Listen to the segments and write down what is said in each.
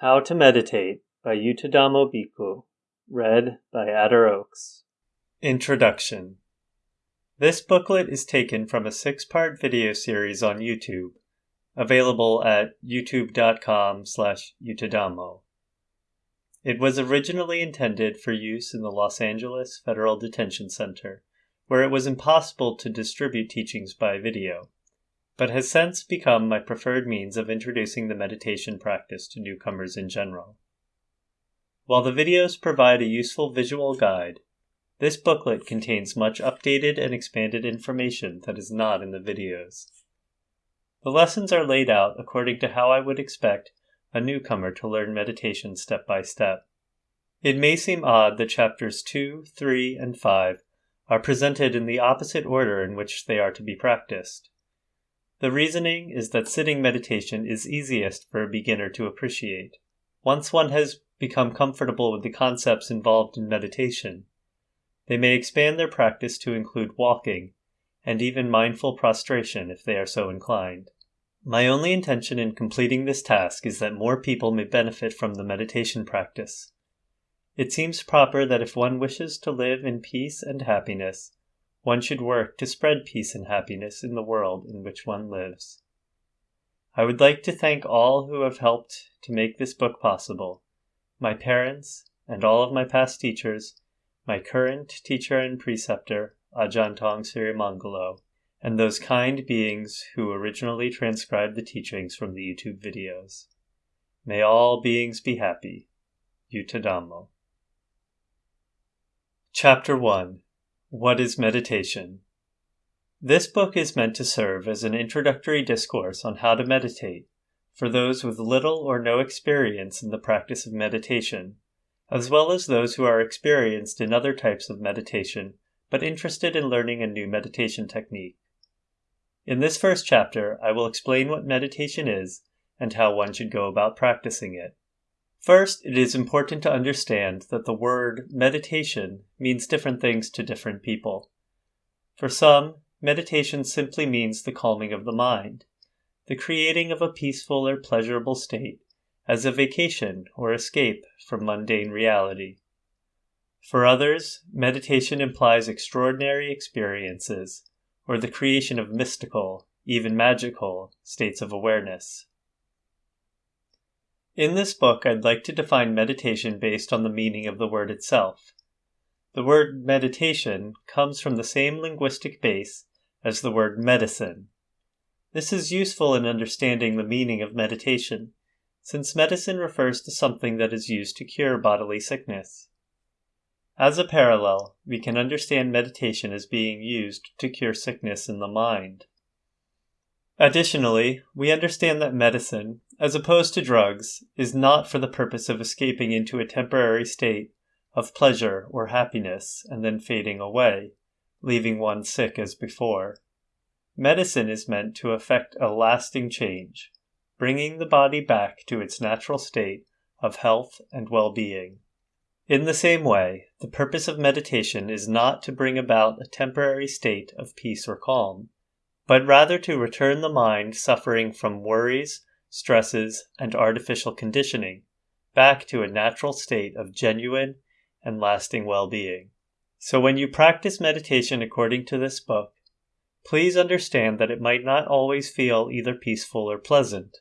How to Meditate by Yuttadhammo Bhikkhu, read by Adder Oaks. Introduction This booklet is taken from a six part video series on YouTube, available at youtube.com slash yuttadhammo. It was originally intended for use in the Los Angeles Federal Detention Center, where it was impossible to distribute teachings by video but has since become my preferred means of introducing the meditation practice to newcomers in general. While the videos provide a useful visual guide, this booklet contains much updated and expanded information that is not in the videos. The lessons are laid out according to how I would expect a newcomer to learn meditation step by step. It may seem odd that chapters 2, 3, and 5 are presented in the opposite order in which they are to be practiced. The reasoning is that sitting meditation is easiest for a beginner to appreciate. Once one has become comfortable with the concepts involved in meditation, they may expand their practice to include walking and even mindful prostration if they are so inclined. My only intention in completing this task is that more people may benefit from the meditation practice. It seems proper that if one wishes to live in peace and happiness, one should work to spread peace and happiness in the world in which one lives. I would like to thank all who have helped to make this book possible my parents, and all of my past teachers, my current teacher and preceptor, Ajahn Tong Sirimangalo, and those kind beings who originally transcribed the teachings from the YouTube videos. May all beings be happy. Yuttadhammo. Chapter 1 what is meditation? This book is meant to serve as an introductory discourse on how to meditate for those with little or no experience in the practice of meditation, as well as those who are experienced in other types of meditation but interested in learning a new meditation technique. In this first chapter, I will explain what meditation is and how one should go about practicing it. First, it is important to understand that the word meditation means different things to different people. For some, meditation simply means the calming of the mind, the creating of a peaceful or pleasurable state as a vacation or escape from mundane reality. For others, meditation implies extraordinary experiences or the creation of mystical, even magical, states of awareness. In this book, I'd like to define meditation based on the meaning of the word itself. The word meditation comes from the same linguistic base as the word medicine. This is useful in understanding the meaning of meditation, since medicine refers to something that is used to cure bodily sickness. As a parallel, we can understand meditation as being used to cure sickness in the mind. Additionally, we understand that medicine, as opposed to drugs, is not for the purpose of escaping into a temporary state of pleasure or happiness and then fading away, leaving one sick as before. Medicine is meant to effect a lasting change, bringing the body back to its natural state of health and well being. In the same way, the purpose of meditation is not to bring about a temporary state of peace or calm but rather to return the mind suffering from worries, stresses, and artificial conditioning back to a natural state of genuine and lasting well being. So, when you practice meditation according to this book, please understand that it might not always feel either peaceful or pleasant.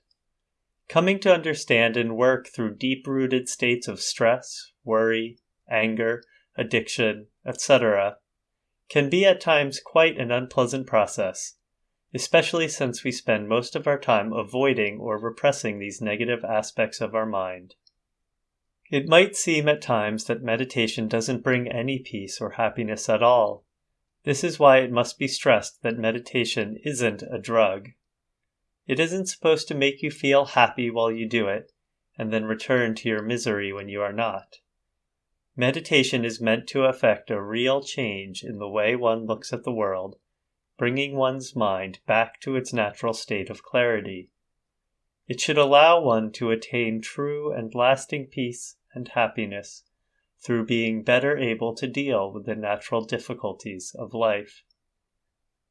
Coming to understand and work through deep rooted states of stress, worry, anger, addiction, etc., can be at times quite an unpleasant process especially since we spend most of our time avoiding or repressing these negative aspects of our mind. It might seem at times that meditation doesn't bring any peace or happiness at all. This is why it must be stressed that meditation isn't a drug. It isn't supposed to make you feel happy while you do it, and then return to your misery when you are not. Meditation is meant to effect a real change in the way one looks at the world bringing one's mind back to its natural state of clarity. It should allow one to attain true and lasting peace and happiness through being better able to deal with the natural difficulties of life.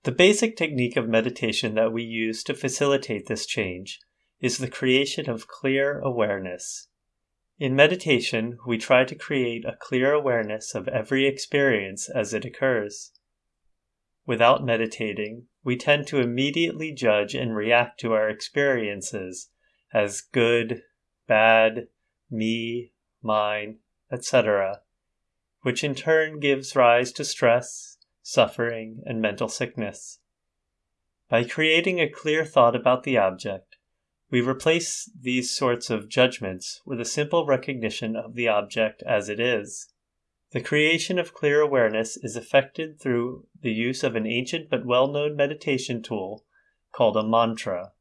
The basic technique of meditation that we use to facilitate this change is the creation of clear awareness. In meditation, we try to create a clear awareness of every experience as it occurs. Without meditating, we tend to immediately judge and react to our experiences as good, bad, me, mine, etc., which in turn gives rise to stress, suffering, and mental sickness. By creating a clear thought about the object, we replace these sorts of judgments with a simple recognition of the object as it is. The creation of clear awareness is effected through the use of an ancient but well known meditation tool called a mantra.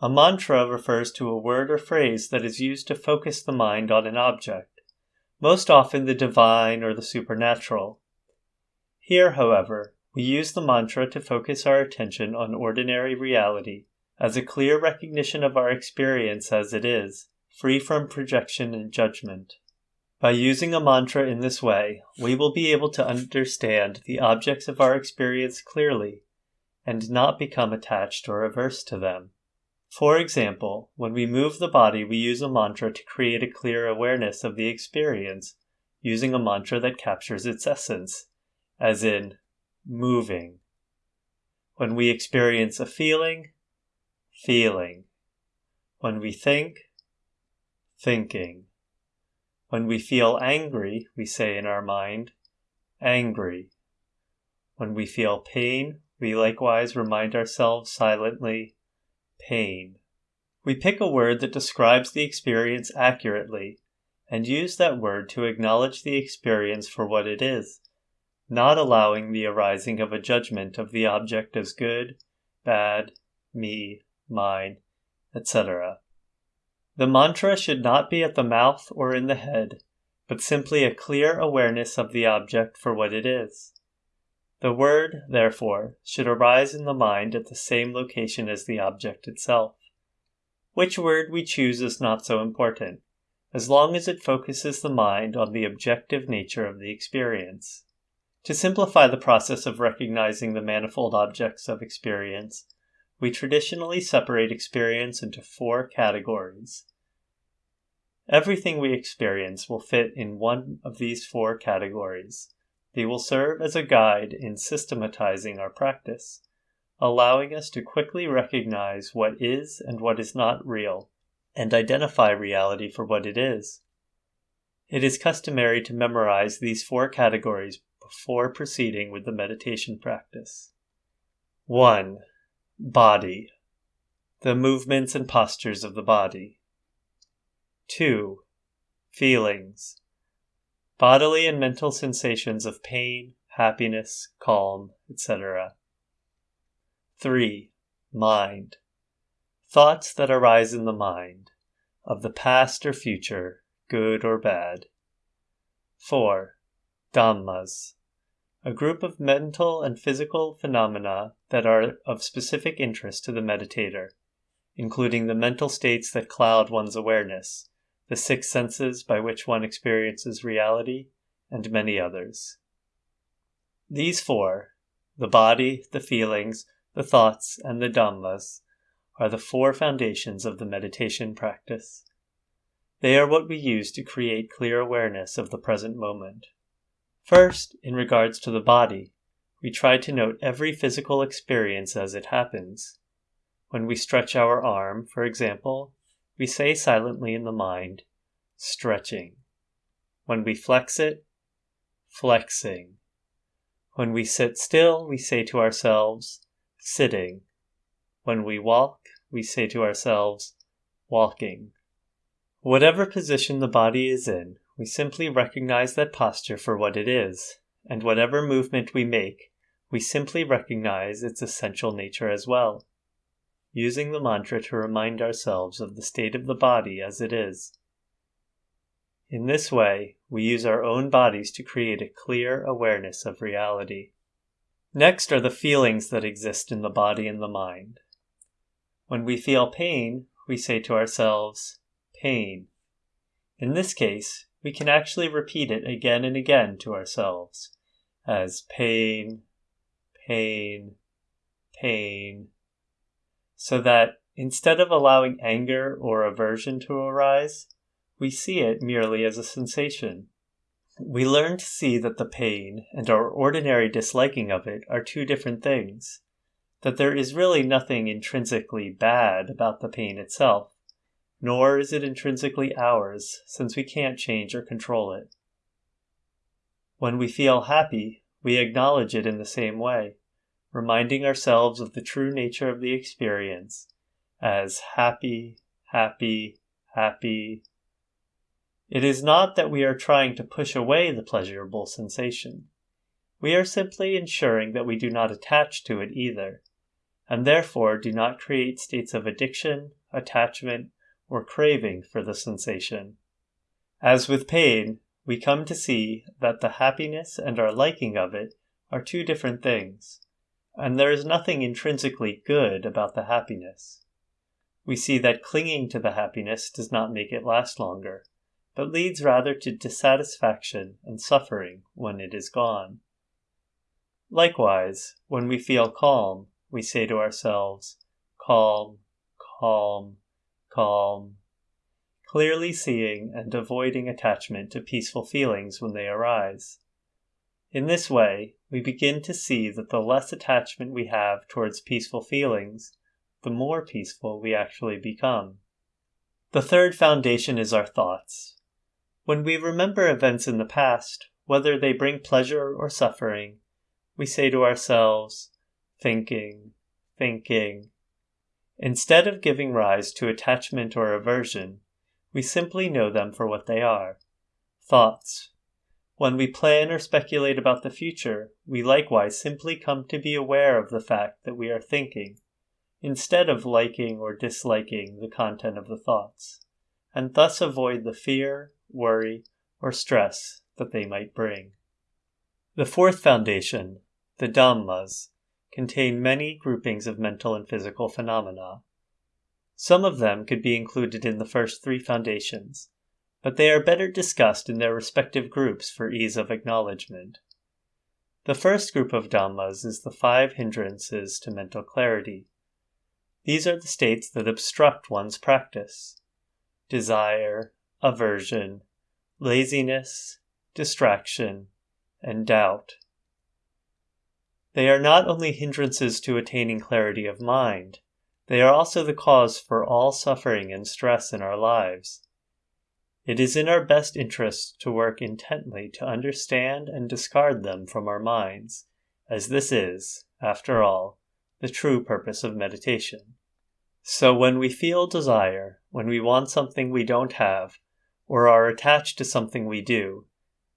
A mantra refers to a word or phrase that is used to focus the mind on an object, most often the divine or the supernatural. Here, however, we use the mantra to focus our attention on ordinary reality as a clear recognition of our experience as it is, free from projection and judgment. By using a mantra in this way, we will be able to understand the objects of our experience clearly and not become attached or averse to them. For example, when we move the body, we use a mantra to create a clear awareness of the experience using a mantra that captures its essence, as in moving. When we experience a feeling, feeling. When we think, thinking. When we feel angry, we say in our mind, angry. When we feel pain, we likewise remind ourselves silently, pain. We pick a word that describes the experience accurately and use that word to acknowledge the experience for what it is, not allowing the arising of a judgment of the object as good, bad, me, mine, etc. The mantra should not be at the mouth or in the head, but simply a clear awareness of the object for what it is. The word, therefore, should arise in the mind at the same location as the object itself. Which word we choose is not so important, as long as it focuses the mind on the objective nature of the experience. To simplify the process of recognizing the manifold objects of experience, we traditionally separate experience into four categories. Everything we experience will fit in one of these four categories. They will serve as a guide in systematizing our practice, allowing us to quickly recognize what is and what is not real, and identify reality for what it is. It is customary to memorize these four categories before proceeding with the meditation practice. 1. Body. The movements and postures of the body. 2. Feelings. Bodily and mental sensations of pain, happiness, calm, etc. 3. Mind. Thoughts that arise in the mind, of the past or future, good or bad. 4. Dhammas a group of mental and physical phenomena that are of specific interest to the meditator, including the mental states that cloud one's awareness, the six senses by which one experiences reality, and many others. These four, the body, the feelings, the thoughts, and the Dhammas, are the four foundations of the meditation practice. They are what we use to create clear awareness of the present moment. First, in regards to the body, we try to note every physical experience as it happens. When we stretch our arm, for example, we say silently in the mind, stretching. When we flex it, flexing. When we sit still, we say to ourselves, sitting. When we walk, we say to ourselves, walking. Whatever position the body is in, we simply recognize that posture for what it is, and whatever movement we make, we simply recognize its essential nature as well, using the mantra to remind ourselves of the state of the body as it is. In this way, we use our own bodies to create a clear awareness of reality. Next are the feelings that exist in the body and the mind. When we feel pain, we say to ourselves, pain. In this case, we can actually repeat it again and again to ourselves as pain, pain, pain, so that instead of allowing anger or aversion to arise, we see it merely as a sensation. We learn to see that the pain and our ordinary disliking of it are two different things, that there is really nothing intrinsically bad about the pain itself, nor is it intrinsically ours, since we can't change or control it. When we feel happy, we acknowledge it in the same way, reminding ourselves of the true nature of the experience as happy, happy, happy, it is not that we are trying to push away the pleasurable sensation. We are simply ensuring that we do not attach to it either, and therefore do not create states of addiction, attachment, or craving for the sensation. As with pain, we come to see that the happiness and our liking of it are two different things, and there is nothing intrinsically good about the happiness. We see that clinging to the happiness does not make it last longer but leads rather to dissatisfaction and suffering when it is gone. Likewise, when we feel calm, we say to ourselves, Calm, calm, calm, clearly seeing and avoiding attachment to peaceful feelings when they arise. In this way, we begin to see that the less attachment we have towards peaceful feelings, the more peaceful we actually become. The third foundation is our thoughts. When we remember events in the past, whether they bring pleasure or suffering, we say to ourselves, thinking, thinking. Instead of giving rise to attachment or aversion, we simply know them for what they are thoughts. When we plan or speculate about the future, we likewise simply come to be aware of the fact that we are thinking, instead of liking or disliking the content of the thoughts, and thus avoid the fear, worry, or stress that they might bring. The fourth foundation, the Dhammas, contain many groupings of mental and physical phenomena. Some of them could be included in the first three foundations, but they are better discussed in their respective groups for ease of acknowledgement. The first group of Dhammas is the five hindrances to mental clarity. These are the states that obstruct one's practice desire, aversion, laziness, distraction, and doubt. They are not only hindrances to attaining clarity of mind, they are also the cause for all suffering and stress in our lives. It is in our best interest to work intently to understand and discard them from our minds, as this is, after all, the true purpose of meditation. So when we feel desire, when we want something we don't have, or are attached to something we do,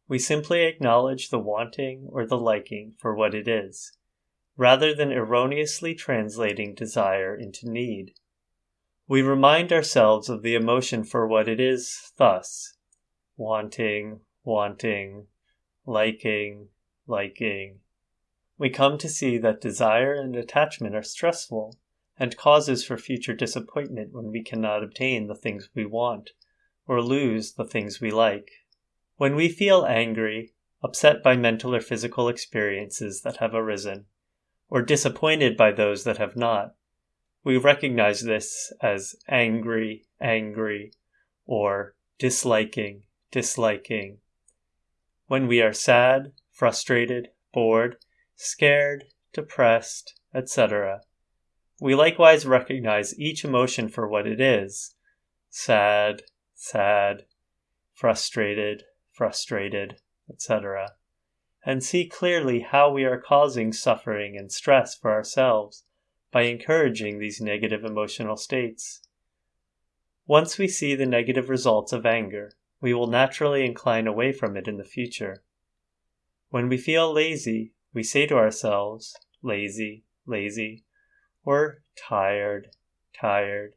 we simply acknowledge the wanting or the liking for what it is, rather than erroneously translating desire into need. We remind ourselves of the emotion for what it is thus wanting, wanting, liking, liking. We come to see that desire and attachment are stressful and causes for future disappointment when we cannot obtain the things we want or lose the things we like. When we feel angry, upset by mental or physical experiences that have arisen, or disappointed by those that have not, we recognize this as angry, angry, or disliking, disliking. When we are sad, frustrated, bored, scared, depressed, etc., we likewise recognize each emotion for what it is sad, sad, frustrated, frustrated, etc., and see clearly how we are causing suffering and stress for ourselves by encouraging these negative emotional states. Once we see the negative results of anger, we will naturally incline away from it in the future. When we feel lazy, we say to ourselves, lazy, lazy, or tired, tired,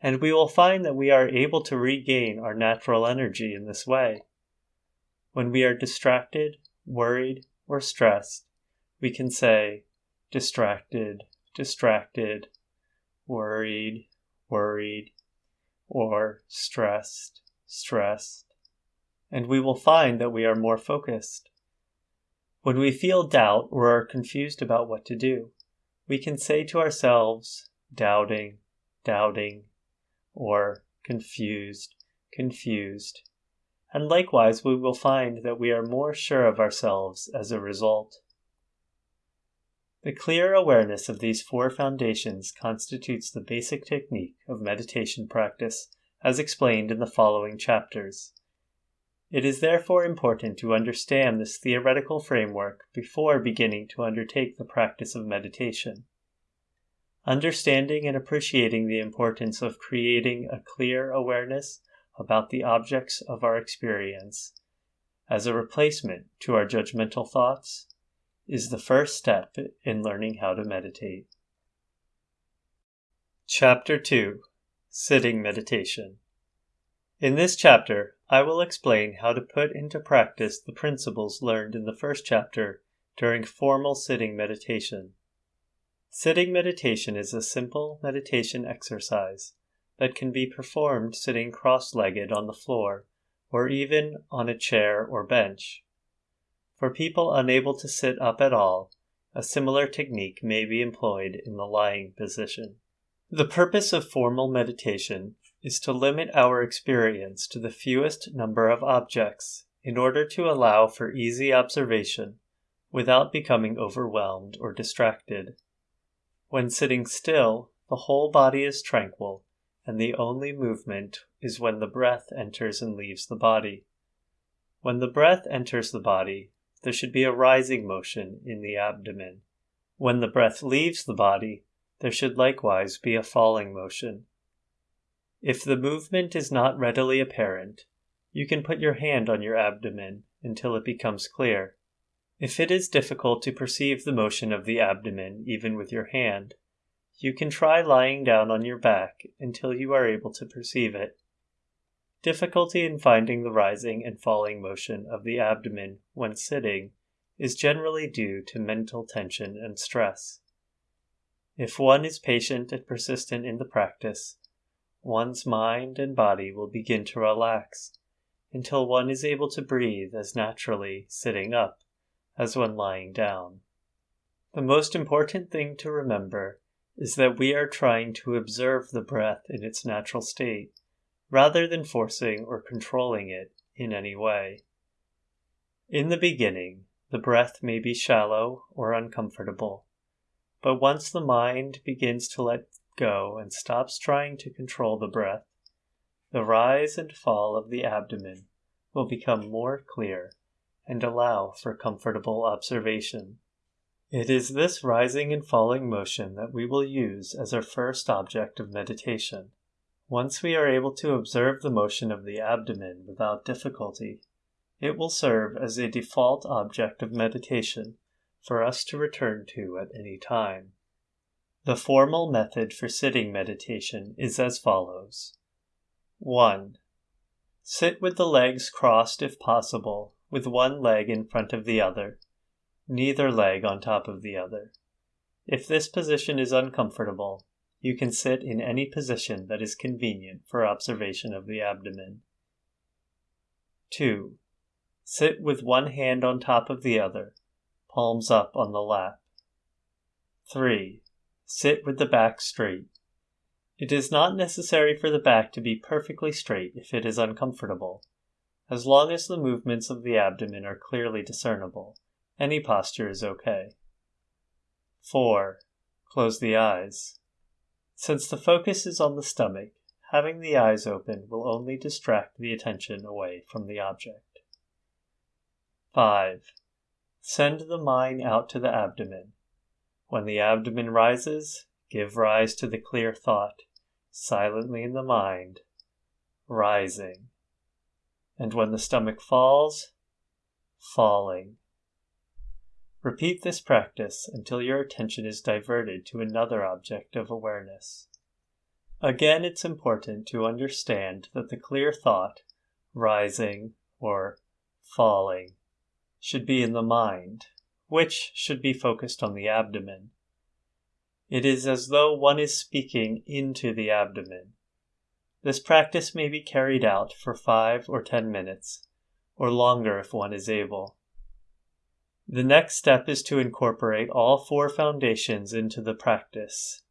and we will find that we are able to regain our natural energy in this way. When we are distracted, worried, or stressed, we can say, distracted, distracted, worried, worried, or stressed, stressed, and we will find that we are more focused. When we feel doubt or are confused about what to do, we can say to ourselves, doubting, doubting, or confused, confused, and likewise we will find that we are more sure of ourselves as a result. The clear awareness of these four foundations constitutes the basic technique of meditation practice as explained in the following chapters. It is therefore important to understand this theoretical framework before beginning to undertake the practice of meditation. Understanding and appreciating the importance of creating a clear awareness about the objects of our experience as a replacement to our judgmental thoughts is the first step in learning how to meditate. Chapter 2 Sitting Meditation In this chapter, I will explain how to put into practice the principles learned in the first chapter during formal sitting meditation. Sitting meditation is a simple meditation exercise that can be performed sitting cross legged on the floor or even on a chair or bench. For people unable to sit up at all, a similar technique may be employed in the lying position. The purpose of formal meditation is to limit our experience to the fewest number of objects in order to allow for easy observation without becoming overwhelmed or distracted. When sitting still, the whole body is tranquil, and the only movement is when the breath enters and leaves the body. When the breath enters the body, there should be a rising motion in the abdomen. When the breath leaves the body, there should likewise be a falling motion. If the movement is not readily apparent, you can put your hand on your abdomen until it becomes clear. If it is difficult to perceive the motion of the abdomen even with your hand, you can try lying down on your back until you are able to perceive it. Difficulty in finding the rising and falling motion of the abdomen when sitting is generally due to mental tension and stress. If one is patient and persistent in the practice, one's mind and body will begin to relax until one is able to breathe as naturally sitting up as when lying down. The most important thing to remember is that we are trying to observe the breath in its natural state rather than forcing or controlling it in any way. In the beginning, the breath may be shallow or uncomfortable, but once the mind begins to let go and stops trying to control the breath, the rise and fall of the abdomen will become more clear and allow for comfortable observation. It is this rising and falling motion that we will use as our first object of meditation. Once we are able to observe the motion of the abdomen without difficulty, it will serve as a default object of meditation for us to return to at any time. The formal method for sitting meditation is as follows 1. Sit with the legs crossed if possible, with one leg in front of the other, neither leg on top of the other. If this position is uncomfortable, you can sit in any position that is convenient for observation of the abdomen. 2. Sit with one hand on top of the other, palms up on the lap. 3. Sit with the back straight. It is not necessary for the back to be perfectly straight if it is uncomfortable. As long as the movements of the abdomen are clearly discernible, any posture is okay. 4. Close the eyes. Since the focus is on the stomach, having the eyes open will only distract the attention away from the object. 5. Send the mind out to the abdomen. When the abdomen rises, give rise to the clear thought, silently in the mind, rising. And when the stomach falls, falling. Repeat this practice until your attention is diverted to another object of awareness. Again, it's important to understand that the clear thought, rising or falling, should be in the mind, which should be focused on the abdomen. It is as though one is speaking into the abdomen. This practice may be carried out for five or ten minutes, or longer if one is able. The next step is to incorporate all four foundations into the practice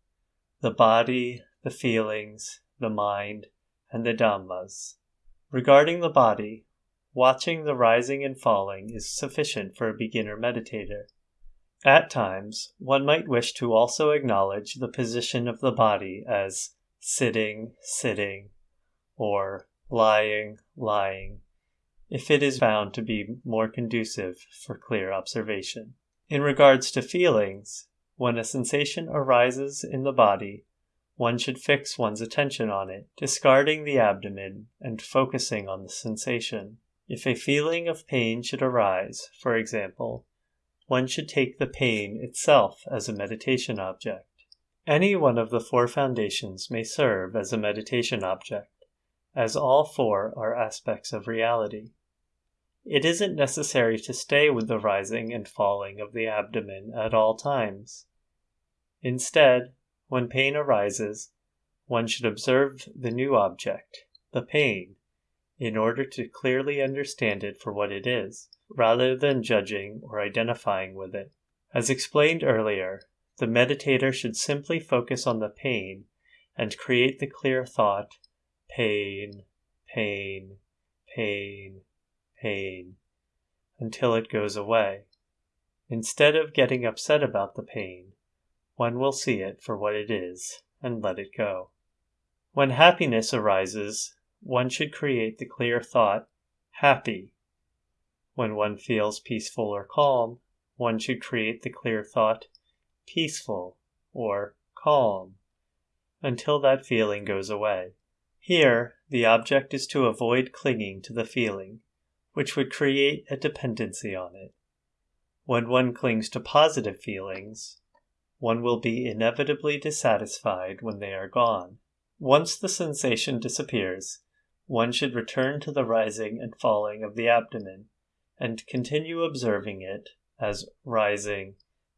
the body, the feelings, the mind, and the Dhammas. Regarding the body, watching the rising and falling is sufficient for a beginner meditator. At times, one might wish to also acknowledge the position of the body as sitting, sitting, or lying, lying, if it is found to be more conducive for clear observation. In regards to feelings, when a sensation arises in the body, one should fix one's attention on it, discarding the abdomen and focusing on the sensation. If a feeling of pain should arise, for example, one should take the pain itself as a meditation object. Any one of the four foundations may serve as a meditation object, as all four are aspects of reality. It isn't necessary to stay with the rising and falling of the abdomen at all times. Instead, when pain arises, one should observe the new object, the pain, in order to clearly understand it for what it is, rather than judging or identifying with it. As explained earlier, the meditator should simply focus on the pain and create the clear thought pain, pain, pain, pain until it goes away. Instead of getting upset about the pain, one will see it for what it is and let it go. When happiness arises, one should create the clear thought happy. When one feels peaceful or calm, one should create the clear thought peaceful or calm until that feeling goes away. Here, the object is to avoid clinging to the feeling which would create a dependency on it. When one clings to positive feelings, one will be inevitably dissatisfied when they are gone. Once the sensation disappears, one should return to the rising and falling of the abdomen and continue observing it as rising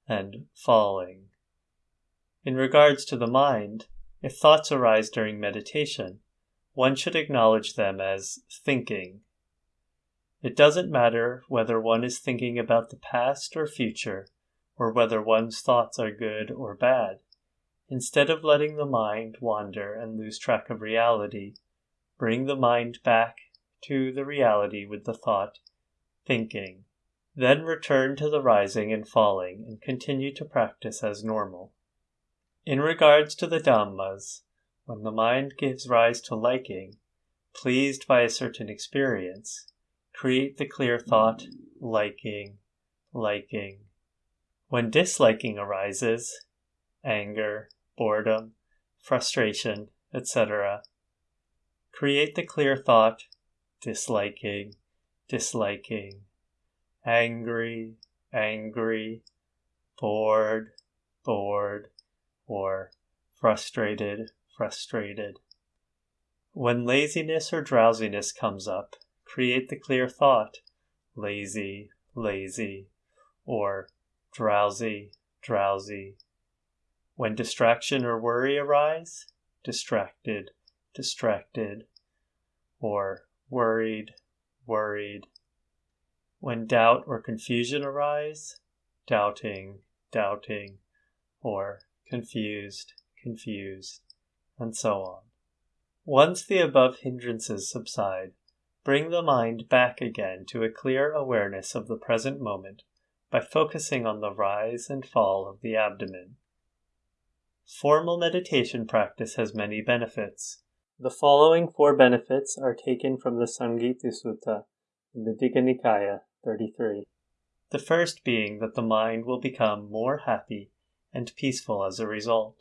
and falling. In regards to the mind, if thoughts arise during meditation, one should acknowledge them as thinking it doesn't matter whether one is thinking about the past or future, or whether one's thoughts are good or bad. Instead of letting the mind wander and lose track of reality, bring the mind back to the reality with the thought, thinking. Then return to the rising and falling and continue to practice as normal. In regards to the Dhammas, when the mind gives rise to liking, pleased by a certain experience, Create the clear thought, liking, liking. When disliking arises, anger, boredom, frustration, etc., create the clear thought, disliking, disliking, angry, angry, bored, bored, or frustrated, frustrated. When laziness or drowsiness comes up, create the clear thought lazy, lazy, or drowsy, drowsy. When distraction or worry arise, distracted, distracted, or worried, worried. When doubt or confusion arise, doubting, doubting, or confused, confused, and so on. Once the above hindrances subside, Bring the mind back again to a clear awareness of the present moment by focusing on the rise and fall of the abdomen. Formal meditation practice has many benefits. The following four benefits are taken from the Samgiti Sutta in the Digha Nikaya 33. The first being that the mind will become more happy and peaceful as a result.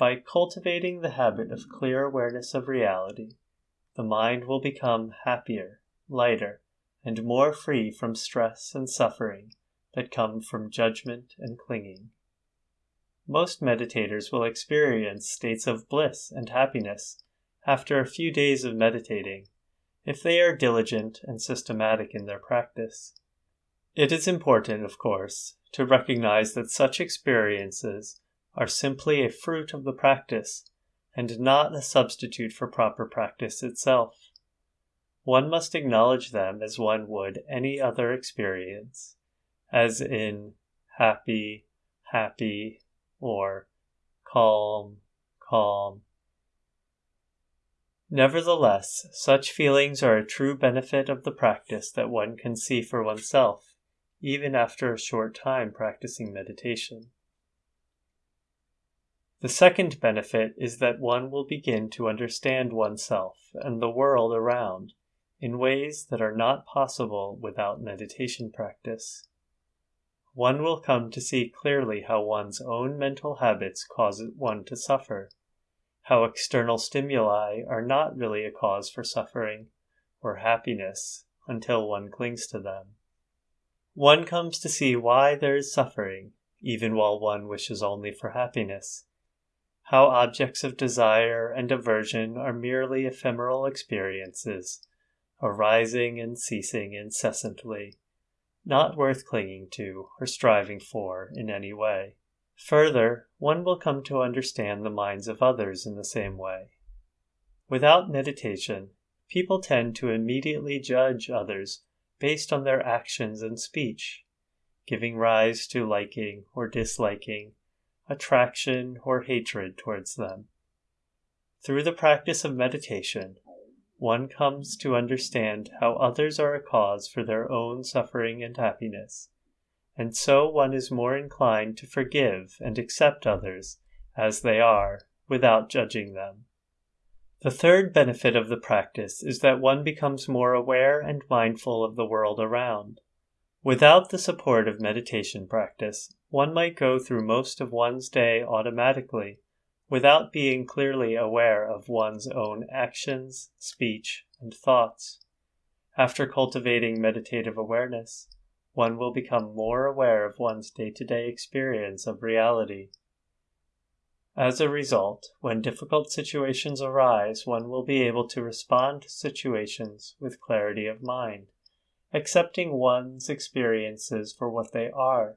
By cultivating the habit of clear awareness of reality, the mind will become happier, lighter, and more free from stress and suffering that come from judgment and clinging. Most meditators will experience states of bliss and happiness after a few days of meditating if they are diligent and systematic in their practice. It is important, of course, to recognize that such experiences are simply a fruit of the practice and not a substitute for proper practice itself. One must acknowledge them as one would any other experience, as in happy, happy, or calm, calm. Nevertheless, such feelings are a true benefit of the practice that one can see for oneself, even after a short time practicing meditation. The second benefit is that one will begin to understand oneself and the world around in ways that are not possible without meditation practice. One will come to see clearly how one's own mental habits cause one to suffer how external stimuli are not really a cause for suffering or happiness until one clings to them. One comes to see why there is suffering, even while one wishes only for happiness. How objects of desire and aversion are merely ephemeral experiences, arising and ceasing incessantly, not worth clinging to or striving for in any way. Further, one will come to understand the minds of others in the same way. Without meditation, people tend to immediately judge others based on their actions and speech, giving rise to liking or disliking, attraction or hatred towards them. Through the practice of meditation, one comes to understand how others are a cause for their own suffering and happiness and so one is more inclined to forgive and accept others as they are without judging them. The third benefit of the practice is that one becomes more aware and mindful of the world around. Without the support of meditation practice, one might go through most of one's day automatically without being clearly aware of one's own actions, speech, and thoughts. After cultivating meditative awareness, one will become more aware of one's day to day experience of reality. As a result, when difficult situations arise, one will be able to respond to situations with clarity of mind, accepting one's experiences for what they are,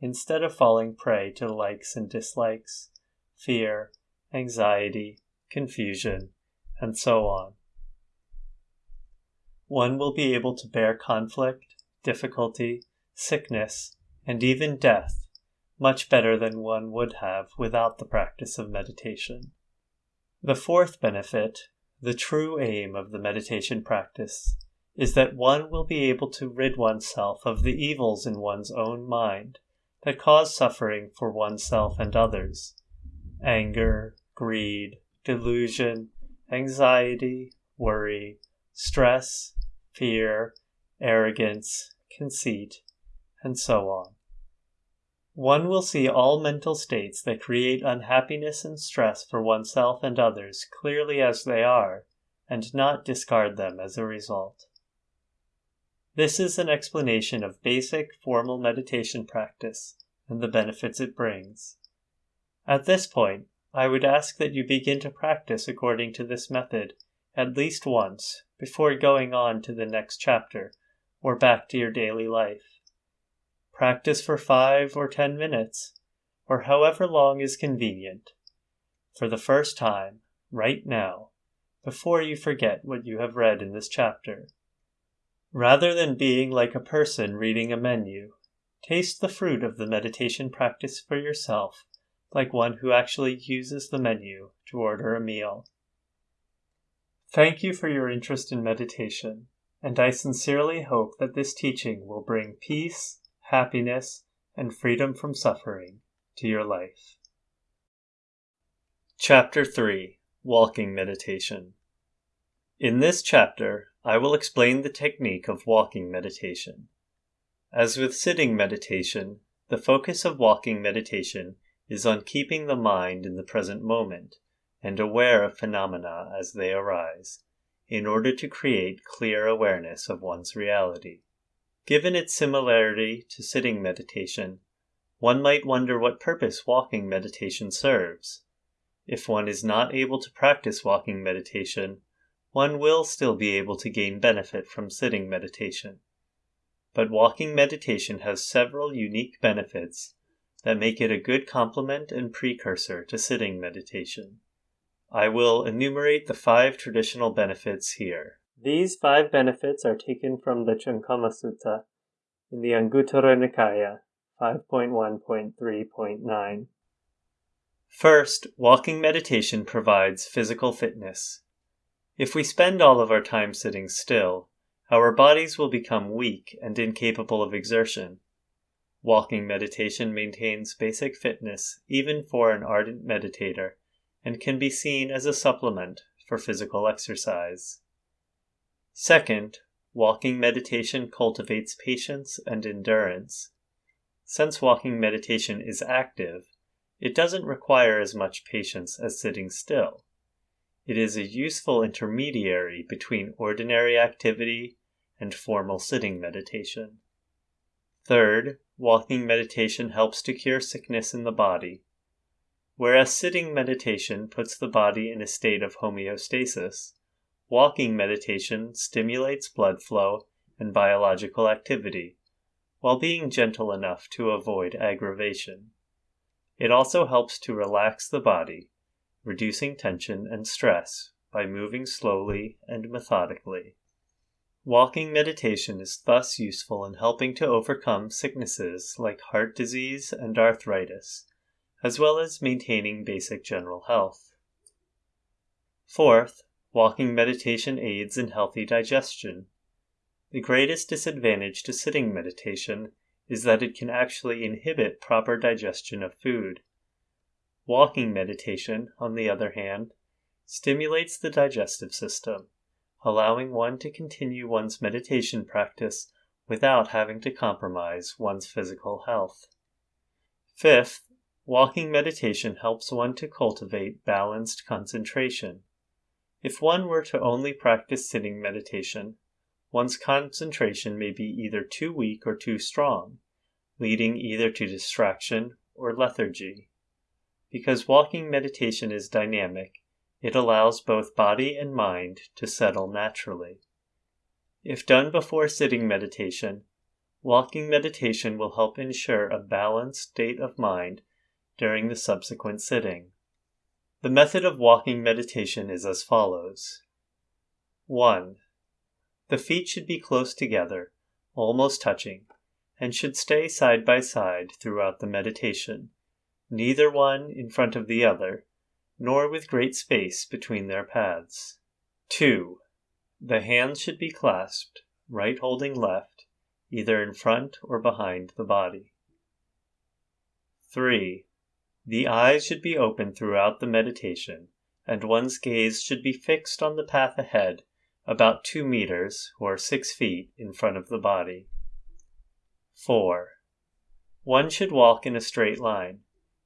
instead of falling prey to likes and dislikes, fear, anxiety, confusion, and so on. One will be able to bear conflict, difficulty, sickness, and even death much better than one would have without the practice of meditation. The fourth benefit, the true aim of the meditation practice, is that one will be able to rid oneself of the evils in one's own mind that cause suffering for oneself and others anger, greed, delusion, anxiety, worry, stress, fear, arrogance, conceit, and so on. One will see all mental states that create unhappiness and stress for oneself and others clearly as they are, and not discard them as a result. This is an explanation of basic formal meditation practice and the benefits it brings. At this point, I would ask that you begin to practice according to this method at least once before going on to the next chapter or back to your daily life. Practice for five or ten minutes, or however long is convenient, for the first time, right now, before you forget what you have read in this chapter. Rather than being like a person reading a menu, taste the fruit of the meditation practice for yourself like one who actually uses the menu to order a meal. Thank you for your interest in meditation and I sincerely hope that this teaching will bring peace, happiness, and freedom from suffering to your life. Chapter 3 Walking Meditation In this chapter, I will explain the technique of walking meditation. As with sitting meditation, the focus of walking meditation is on keeping the mind in the present moment and aware of phenomena as they arise in order to create clear awareness of one's reality. Given its similarity to sitting meditation, one might wonder what purpose walking meditation serves. If one is not able to practice walking meditation, one will still be able to gain benefit from sitting meditation. But walking meditation has several unique benefits that make it a good complement and precursor to sitting meditation. I will enumerate the five traditional benefits here. These five benefits are taken from the Chankama Sutta in the Anguttara Nikaya 5.1.3.9. First, walking meditation provides physical fitness. If we spend all of our time sitting still, our bodies will become weak and incapable of exertion. Walking meditation maintains basic fitness even for an ardent meditator and can be seen as a supplement for physical exercise. Second, walking meditation cultivates patience and endurance. Since walking meditation is active, it doesn't require as much patience as sitting still. It is a useful intermediary between ordinary activity and formal sitting meditation. Third, walking meditation helps to cure sickness in the body. Whereas sitting meditation puts the body in a state of homeostasis, walking meditation stimulates blood flow and biological activity, while being gentle enough to avoid aggravation. It also helps to relax the body, reducing tension and stress by moving slowly and methodically. Walking meditation is thus useful in helping to overcome sicknesses like heart disease and arthritis, as well as maintaining basic general health. Fourth, walking meditation aids in healthy digestion. The greatest disadvantage to sitting meditation is that it can actually inhibit proper digestion of food. Walking meditation, on the other hand, stimulates the digestive system, allowing one to continue one's meditation practice without having to compromise one's physical health. Fifth, walking meditation helps one to cultivate balanced concentration. If one were to only practice sitting meditation, one's concentration may be either too weak or too strong, leading either to distraction or lethargy. Because walking meditation is dynamic, it allows both body and mind to settle naturally. If done before sitting meditation, walking meditation will help ensure a balanced state of mind during the subsequent sitting. The method of walking meditation is as follows 1. The feet should be close together, almost touching, and should stay side by side throughout the meditation, neither one in front of the other, nor with great space between their paths. 2. The hands should be clasped, right holding left, either in front or behind the body. 3. The eyes should be open throughout the meditation, and one's gaze should be fixed on the path ahead about 2 meters or 6 feet in front of the body. 4. One should walk in a straight line,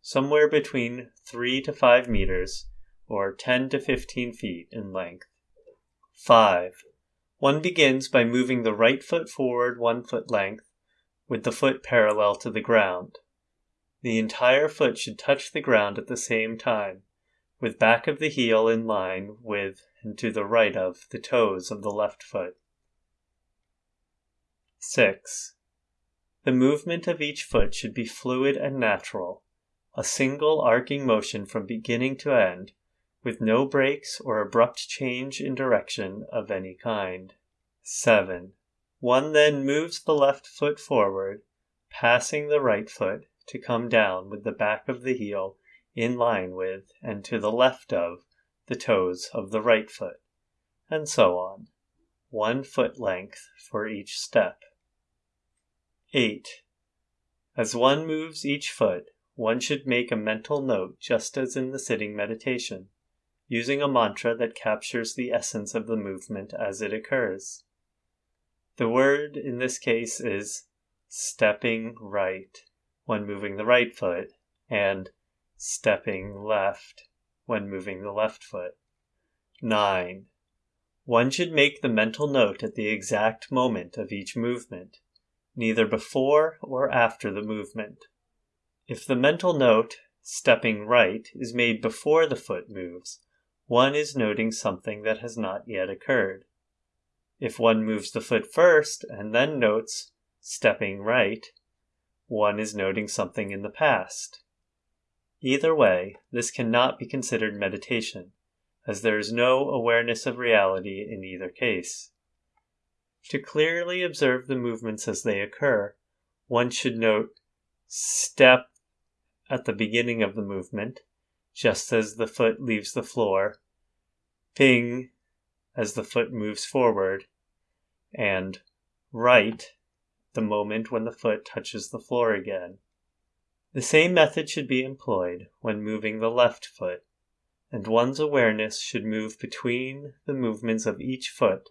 somewhere between 3 to 5 meters or 10 to 15 feet in length. 5. One begins by moving the right foot forward one foot length with the foot parallel to the ground. The entire foot should touch the ground at the same time, with back of the heel in line with and to the right of the toes of the left foot. 6. The movement of each foot should be fluid and natural, a single arcing motion from beginning to end, with no breaks or abrupt change in direction of any kind. 7. One then moves the left foot forward, passing the right foot to come down with the back of the heel in line with and to the left of the toes of the right foot, and so on, one foot length for each step. 8. As one moves each foot, one should make a mental note just as in the sitting meditation, using a mantra that captures the essence of the movement as it occurs. The word in this case is stepping right when moving the right foot and stepping left when moving the left foot. 9. One should make the mental note at the exact moment of each movement, neither before or after the movement. If the mental note, stepping right, is made before the foot moves, one is noting something that has not yet occurred. If one moves the foot first and then notes stepping right, one is noting something in the past. Either way, this cannot be considered meditation, as there is no awareness of reality in either case. To clearly observe the movements as they occur, one should note step at the beginning of the movement, just as the foot leaves the floor, ping as the foot moves forward, and right the moment when the foot touches the floor again. The same method should be employed when moving the left foot, and one's awareness should move between the movements of each foot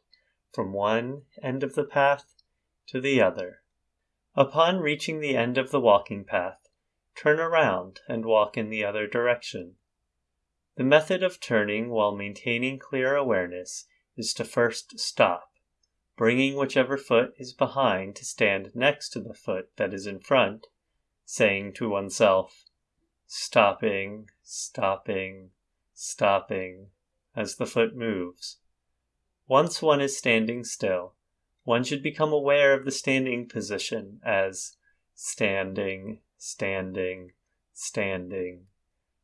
from one end of the path to the other. Upon reaching the end of the walking path, turn around and walk in the other direction. The method of turning while maintaining clear awareness is to first stop, bringing whichever foot is behind to stand next to the foot that is in front saying to oneself, stopping, stopping, stopping, as the foot moves. Once one is standing still, one should become aware of the standing position as standing, standing, standing.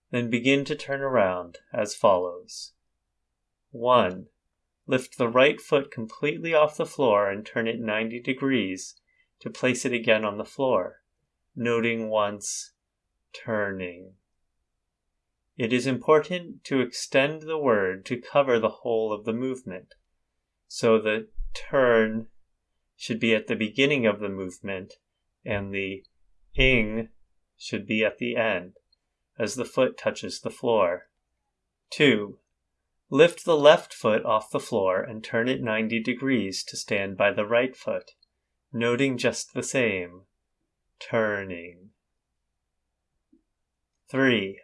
Then begin to turn around as follows 1. Lift the right foot completely off the floor and turn it 90 degrees to place it again on the floor noting once, turning. It is important to extend the word to cover the whole of the movement. So the turn should be at the beginning of the movement and the ing should be at the end as the foot touches the floor. 2. Lift the left foot off the floor and turn it 90 degrees to stand by the right foot, noting just the same turning. 3.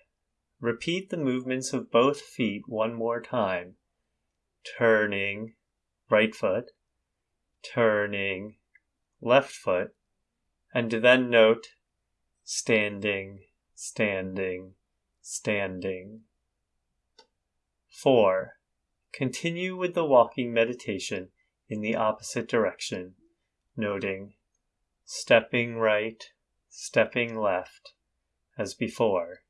Repeat the movements of both feet one more time. Turning, right foot, turning, left foot, and then note standing, standing, standing. 4. Continue with the walking meditation in the opposite direction, noting stepping right, stepping left, as before.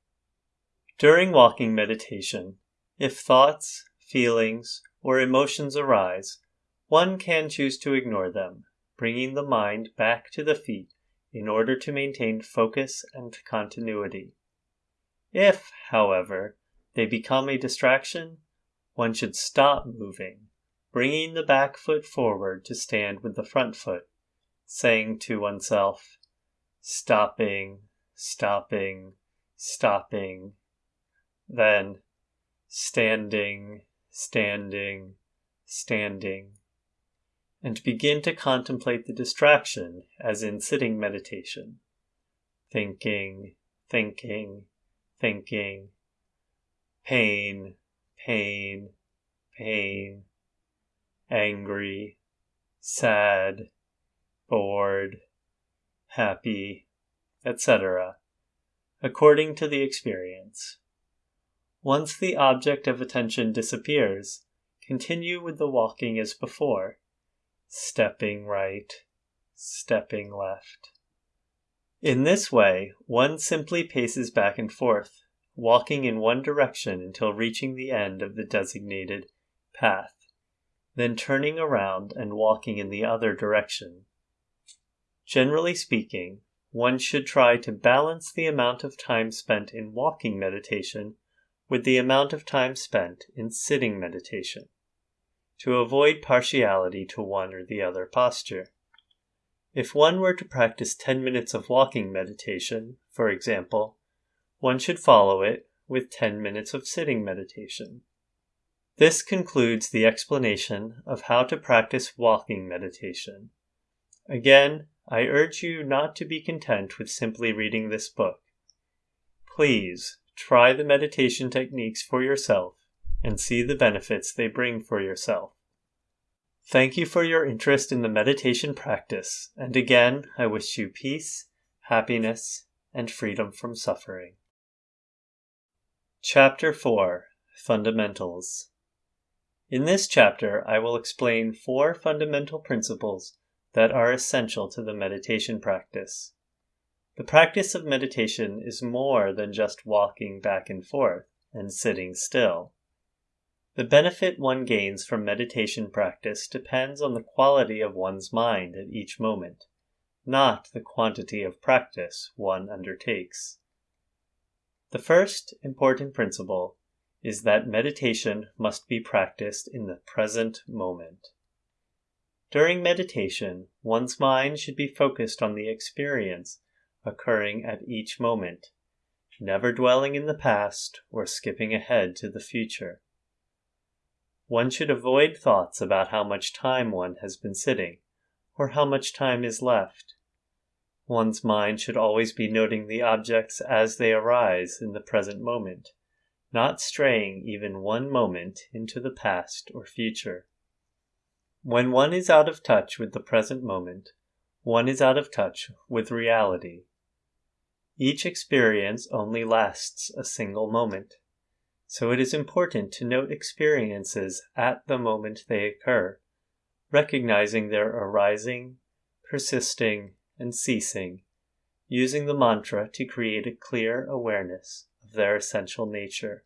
During walking meditation, if thoughts, feelings, or emotions arise, one can choose to ignore them, bringing the mind back to the feet in order to maintain focus and continuity. If, however, they become a distraction, one should stop moving, bringing the back foot forward to stand with the front foot saying to oneself, stopping, stopping, stopping, then standing, standing, standing, and begin to contemplate the distraction as in sitting meditation. Thinking, thinking, thinking, pain, pain, pain, angry, sad, bored, happy, etc., according to the experience. Once the object of attention disappears, continue with the walking as before, stepping right, stepping left. In this way, one simply paces back and forth, walking in one direction until reaching the end of the designated path, then turning around and walking in the other direction. Generally speaking, one should try to balance the amount of time spent in walking meditation with the amount of time spent in sitting meditation, to avoid partiality to one or the other posture. If one were to practice 10 minutes of walking meditation, for example, one should follow it with 10 minutes of sitting meditation. This concludes the explanation of how to practice walking meditation. Again, I urge you not to be content with simply reading this book. Please try the meditation techniques for yourself and see the benefits they bring for yourself. Thank you for your interest in the meditation practice, and again, I wish you peace, happiness, and freedom from suffering. Chapter 4 Fundamentals In this chapter, I will explain four fundamental principles that are essential to the meditation practice. The practice of meditation is more than just walking back and forth and sitting still. The benefit one gains from meditation practice depends on the quality of one's mind at each moment, not the quantity of practice one undertakes. The first important principle is that meditation must be practiced in the present moment. During meditation, one's mind should be focused on the experience occurring at each moment, never dwelling in the past or skipping ahead to the future. One should avoid thoughts about how much time one has been sitting or how much time is left. One's mind should always be noting the objects as they arise in the present moment, not straying even one moment into the past or future. When one is out of touch with the present moment, one is out of touch with reality. Each experience only lasts a single moment, so it is important to note experiences at the moment they occur, recognizing their arising, persisting, and ceasing, using the mantra to create a clear awareness of their essential nature.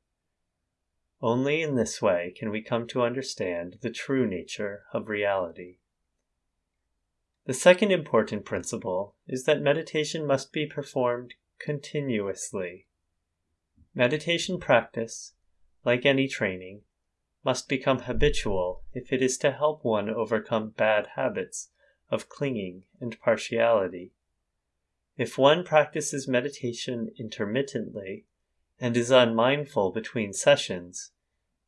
Only in this way can we come to understand the true nature of reality. The second important principle is that meditation must be performed continuously. Meditation practice, like any training, must become habitual if it is to help one overcome bad habits of clinging and partiality. If one practices meditation intermittently and is unmindful between sessions,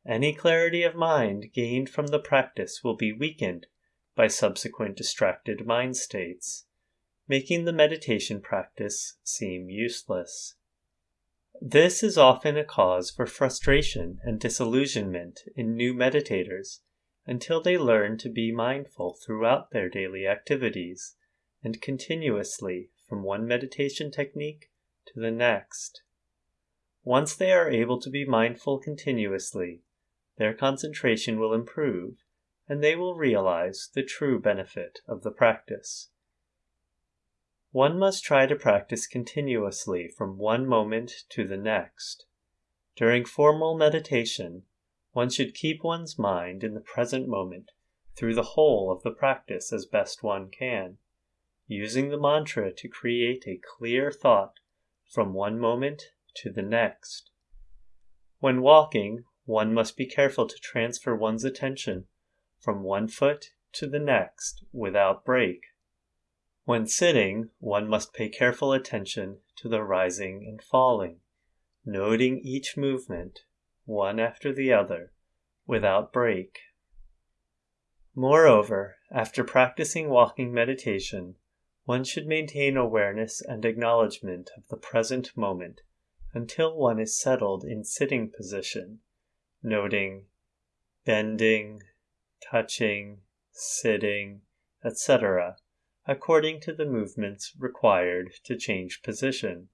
any clarity of mind gained from the practice will be weakened by subsequent distracted mind states, making the meditation practice seem useless. This is often a cause for frustration and disillusionment in new meditators until they learn to be mindful throughout their daily activities and continuously from one meditation technique to the next. Once they are able to be mindful continuously, their concentration will improve and they will realize the true benefit of the practice. One must try to practice continuously from one moment to the next. During formal meditation, one should keep one's mind in the present moment through the whole of the practice as best one can, using the mantra to create a clear thought from one moment to the next. When walking, one must be careful to transfer one's attention from one foot to the next without break. When sitting, one must pay careful attention to the rising and falling, noting each movement one after the other, without break. Moreover, after practicing walking meditation, one should maintain awareness and acknowledgement of the present moment until one is settled in sitting position, noting bending, touching, sitting, etc., according to the movements required to change position.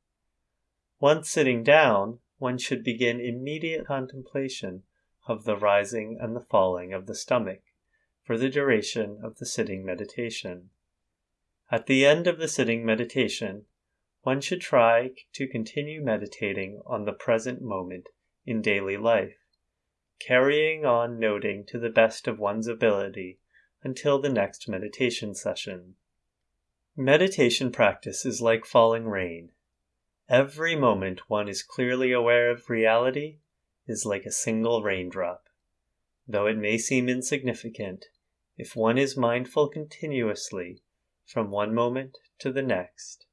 Once sitting down, one should begin immediate contemplation of the rising and the falling of the stomach for the duration of the sitting meditation. At the end of the sitting meditation, one should try to continue meditating on the present moment in daily life, carrying on noting to the best of one's ability until the next meditation session. Meditation practice is like falling rain. Every moment one is clearly aware of reality is like a single raindrop. Though it may seem insignificant, if one is mindful continuously from one moment to the next,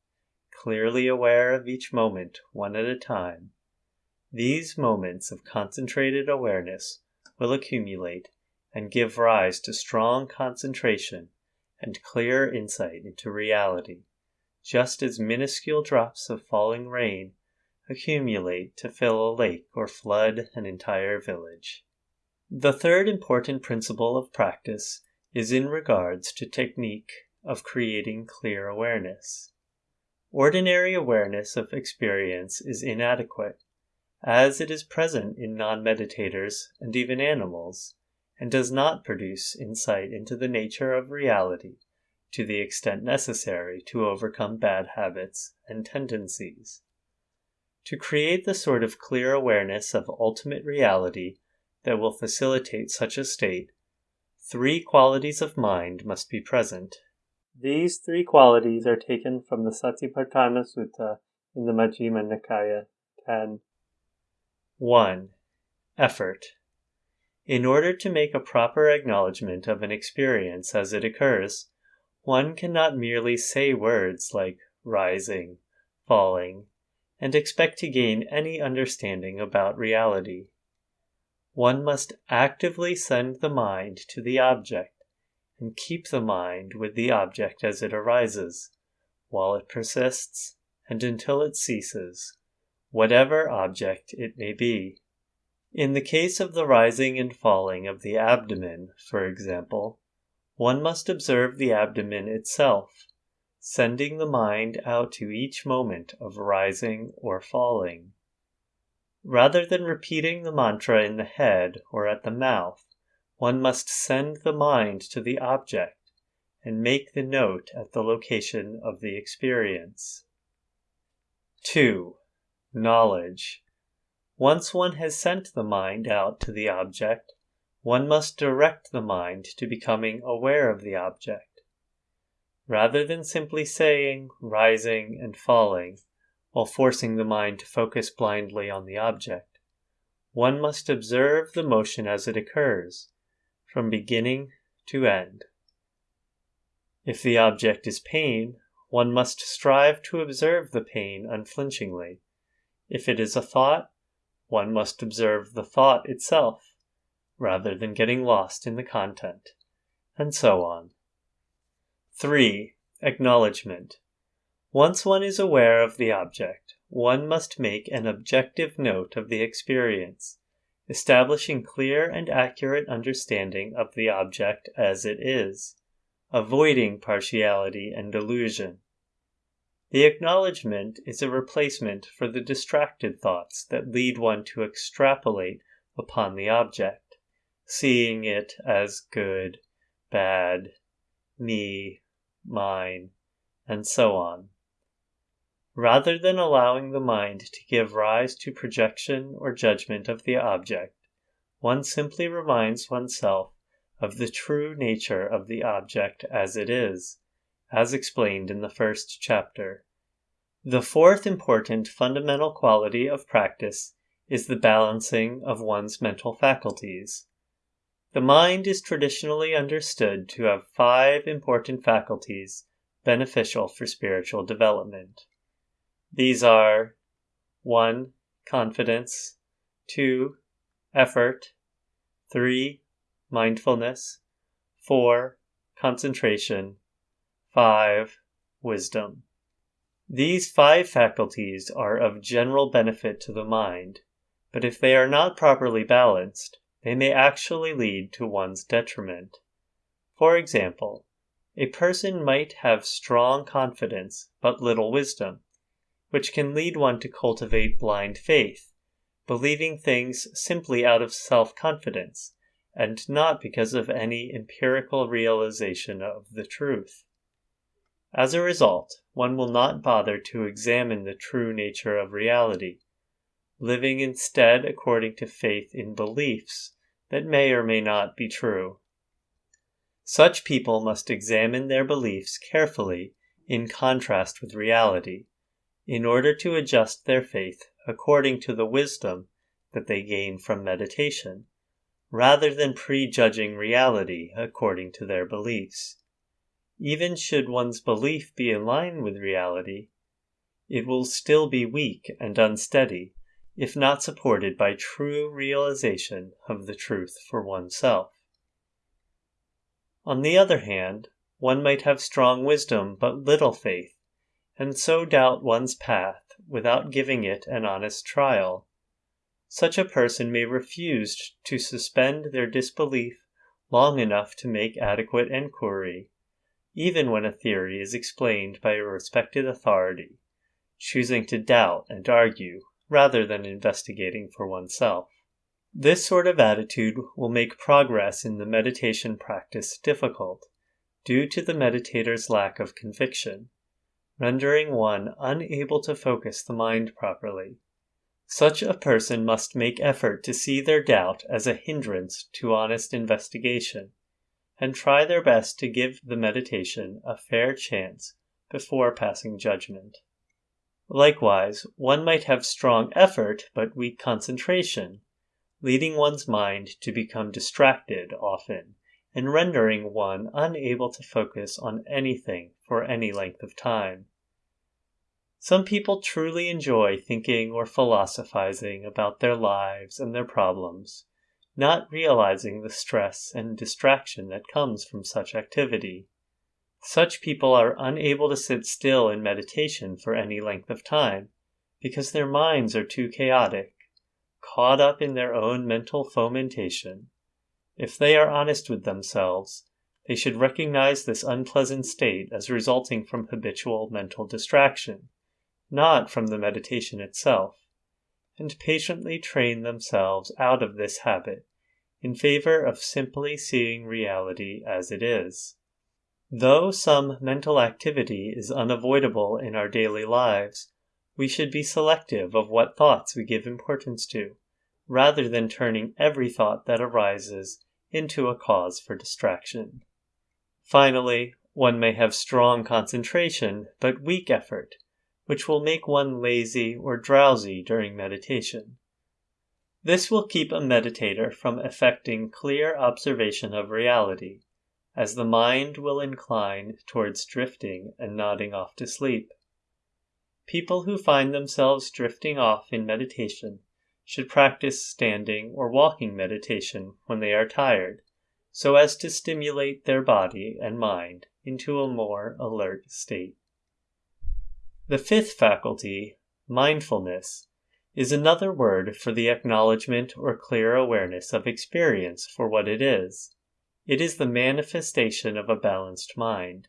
clearly aware of each moment one at a time, these moments of concentrated awareness will accumulate and give rise to strong concentration and clear insight into reality just as minuscule drops of falling rain accumulate to fill a lake or flood an entire village. The third important principle of practice is in regards to technique of creating clear awareness. Ordinary awareness of experience is inadequate, as it is present in non meditators and even animals, and does not produce insight into the nature of reality to the extent necessary to overcome bad habits and tendencies. To create the sort of clear awareness of ultimate reality that will facilitate such a state, three qualities of mind must be present. These three qualities are taken from the Satipatthana Sutta in the Majjhima Nikaya 10. 1. Effort. In order to make a proper acknowledgement of an experience as it occurs, one cannot merely say words like rising, falling, and expect to gain any understanding about reality. One must actively send the mind to the object and keep the mind with the object as it arises, while it persists and until it ceases, whatever object it may be. In the case of the rising and falling of the abdomen, for example, one must observe the abdomen itself, sending the mind out to each moment of rising or falling. Rather than repeating the mantra in the head or at the mouth, one must send the mind to the object and make the note at the location of the experience. 2. Knowledge. Once one has sent the mind out to the object, one must direct the mind to becoming aware of the object. Rather than simply saying, rising, and falling, while forcing the mind to focus blindly on the object, one must observe the motion as it occurs, from beginning to end. If the object is pain, one must strive to observe the pain unflinchingly. If it is a thought, one must observe the thought itself, rather than getting lost in the content, and so on. 3. Acknowledgement. Once one is aware of the object, one must make an objective note of the experience, establishing clear and accurate understanding of the object as it is, avoiding partiality and delusion. The acknowledgement is a replacement for the distracted thoughts that lead one to extrapolate upon the object, seeing it as good, bad, me, mine, and so on. Rather than allowing the mind to give rise to projection or judgment of the object, one simply reminds oneself of the true nature of the object as it is, as explained in the first chapter. The fourth important fundamental quality of practice is the balancing of one's mental faculties. The mind is traditionally understood to have five important faculties beneficial for spiritual development. These are 1. Confidence, 2. Effort, 3. Mindfulness, 4. Concentration, 5. Wisdom. These five faculties are of general benefit to the mind, but if they are not properly balanced, they may actually lead to one's detriment. For example, a person might have strong confidence but little wisdom, which can lead one to cultivate blind faith, believing things simply out of self confidence and not because of any empirical realization of the truth. As a result, one will not bother to examine the true nature of reality, living instead according to faith in beliefs that may or may not be true. Such people must examine their beliefs carefully in contrast with reality, in order to adjust their faith according to the wisdom that they gain from meditation, rather than prejudging reality according to their beliefs. Even should one's belief be in line with reality, it will still be weak and unsteady if not supported by true realization of the truth for oneself. On the other hand, one might have strong wisdom but little faith, and so doubt one's path without giving it an honest trial. Such a person may refuse to suspend their disbelief long enough to make adequate enquiry even when a theory is explained by a respected authority, choosing to doubt and argue rather than investigating for oneself. This sort of attitude will make progress in the meditation practice difficult due to the meditator's lack of conviction, rendering one unable to focus the mind properly. Such a person must make effort to see their doubt as a hindrance to honest investigation and try their best to give the meditation a fair chance before passing judgment. Likewise, one might have strong effort but weak concentration, leading one's mind to become distracted often and rendering one unable to focus on anything for any length of time. Some people truly enjoy thinking or philosophizing about their lives and their problems, not realizing the stress and distraction that comes from such activity. Such people are unable to sit still in meditation for any length of time because their minds are too chaotic, caught up in their own mental fomentation. If they are honest with themselves, they should recognize this unpleasant state as resulting from habitual mental distraction not from the meditation itself, and patiently train themselves out of this habit in favor of simply seeing reality as it is. Though some mental activity is unavoidable in our daily lives, we should be selective of what thoughts we give importance to, rather than turning every thought that arises into a cause for distraction. Finally, one may have strong concentration but weak effort which will make one lazy or drowsy during meditation. This will keep a meditator from effecting clear observation of reality, as the mind will incline towards drifting and nodding off to sleep. People who find themselves drifting off in meditation should practice standing or walking meditation when they are tired, so as to stimulate their body and mind into a more alert state. The fifth faculty, mindfulness, is another word for the acknowledgement or clear awareness of experience for what it is. It is the manifestation of a balanced mind,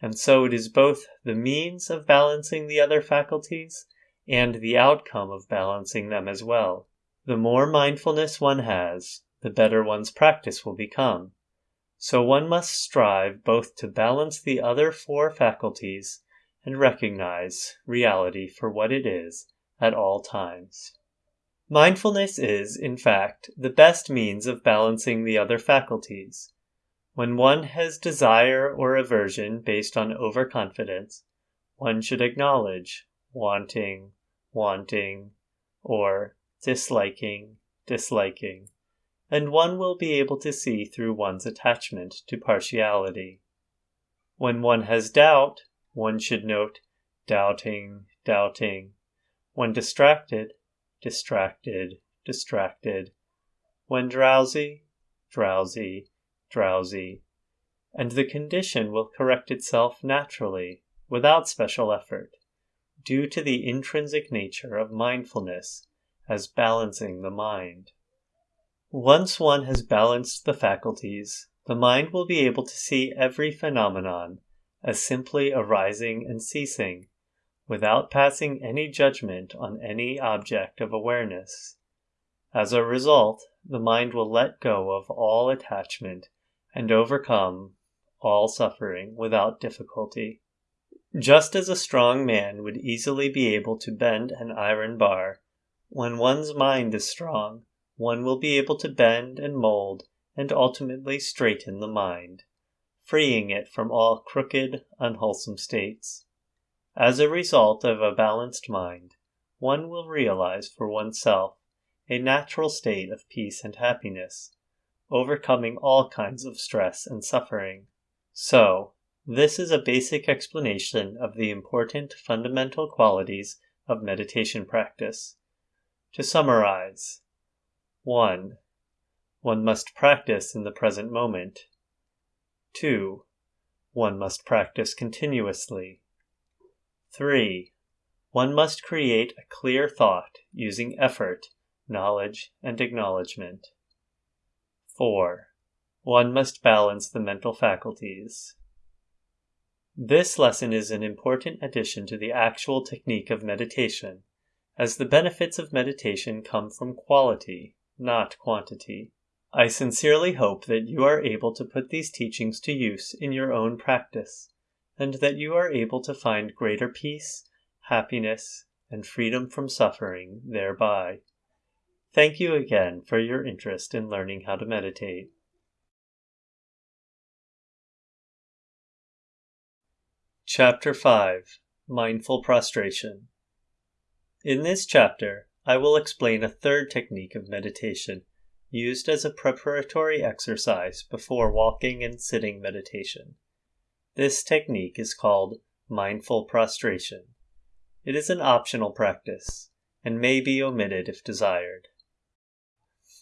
and so it is both the means of balancing the other faculties and the outcome of balancing them as well. The more mindfulness one has, the better one's practice will become. So one must strive both to balance the other four faculties and recognize reality for what it is at all times. Mindfulness is, in fact, the best means of balancing the other faculties. When one has desire or aversion based on overconfidence, one should acknowledge wanting, wanting, or disliking, disliking, and one will be able to see through one's attachment to partiality. When one has doubt, one should note doubting, doubting. When distracted, distracted, distracted. When drowsy, drowsy, drowsy. And the condition will correct itself naturally, without special effort, due to the intrinsic nature of mindfulness as balancing the mind. Once one has balanced the faculties, the mind will be able to see every phenomenon as simply arising and ceasing, without passing any judgment on any object of awareness. As a result, the mind will let go of all attachment and overcome all suffering without difficulty. Just as a strong man would easily be able to bend an iron bar, when one's mind is strong, one will be able to bend and mold and ultimately straighten the mind freeing it from all crooked, unwholesome states. As a result of a balanced mind, one will realize for oneself a natural state of peace and happiness, overcoming all kinds of stress and suffering. So, this is a basic explanation of the important fundamental qualities of meditation practice. To summarize 1. One must practice in the present moment. 2. One must practice continuously. 3. One must create a clear thought using effort, knowledge, and acknowledgement. 4. One must balance the mental faculties. This lesson is an important addition to the actual technique of meditation, as the benefits of meditation come from quality, not quantity. I sincerely hope that you are able to put these teachings to use in your own practice, and that you are able to find greater peace, happiness, and freedom from suffering thereby. Thank you again for your interest in learning how to meditate. Chapter 5 Mindful Prostration In this chapter, I will explain a third technique of meditation used as a preparatory exercise before walking and sitting meditation. This technique is called mindful prostration. It is an optional practice and may be omitted if desired.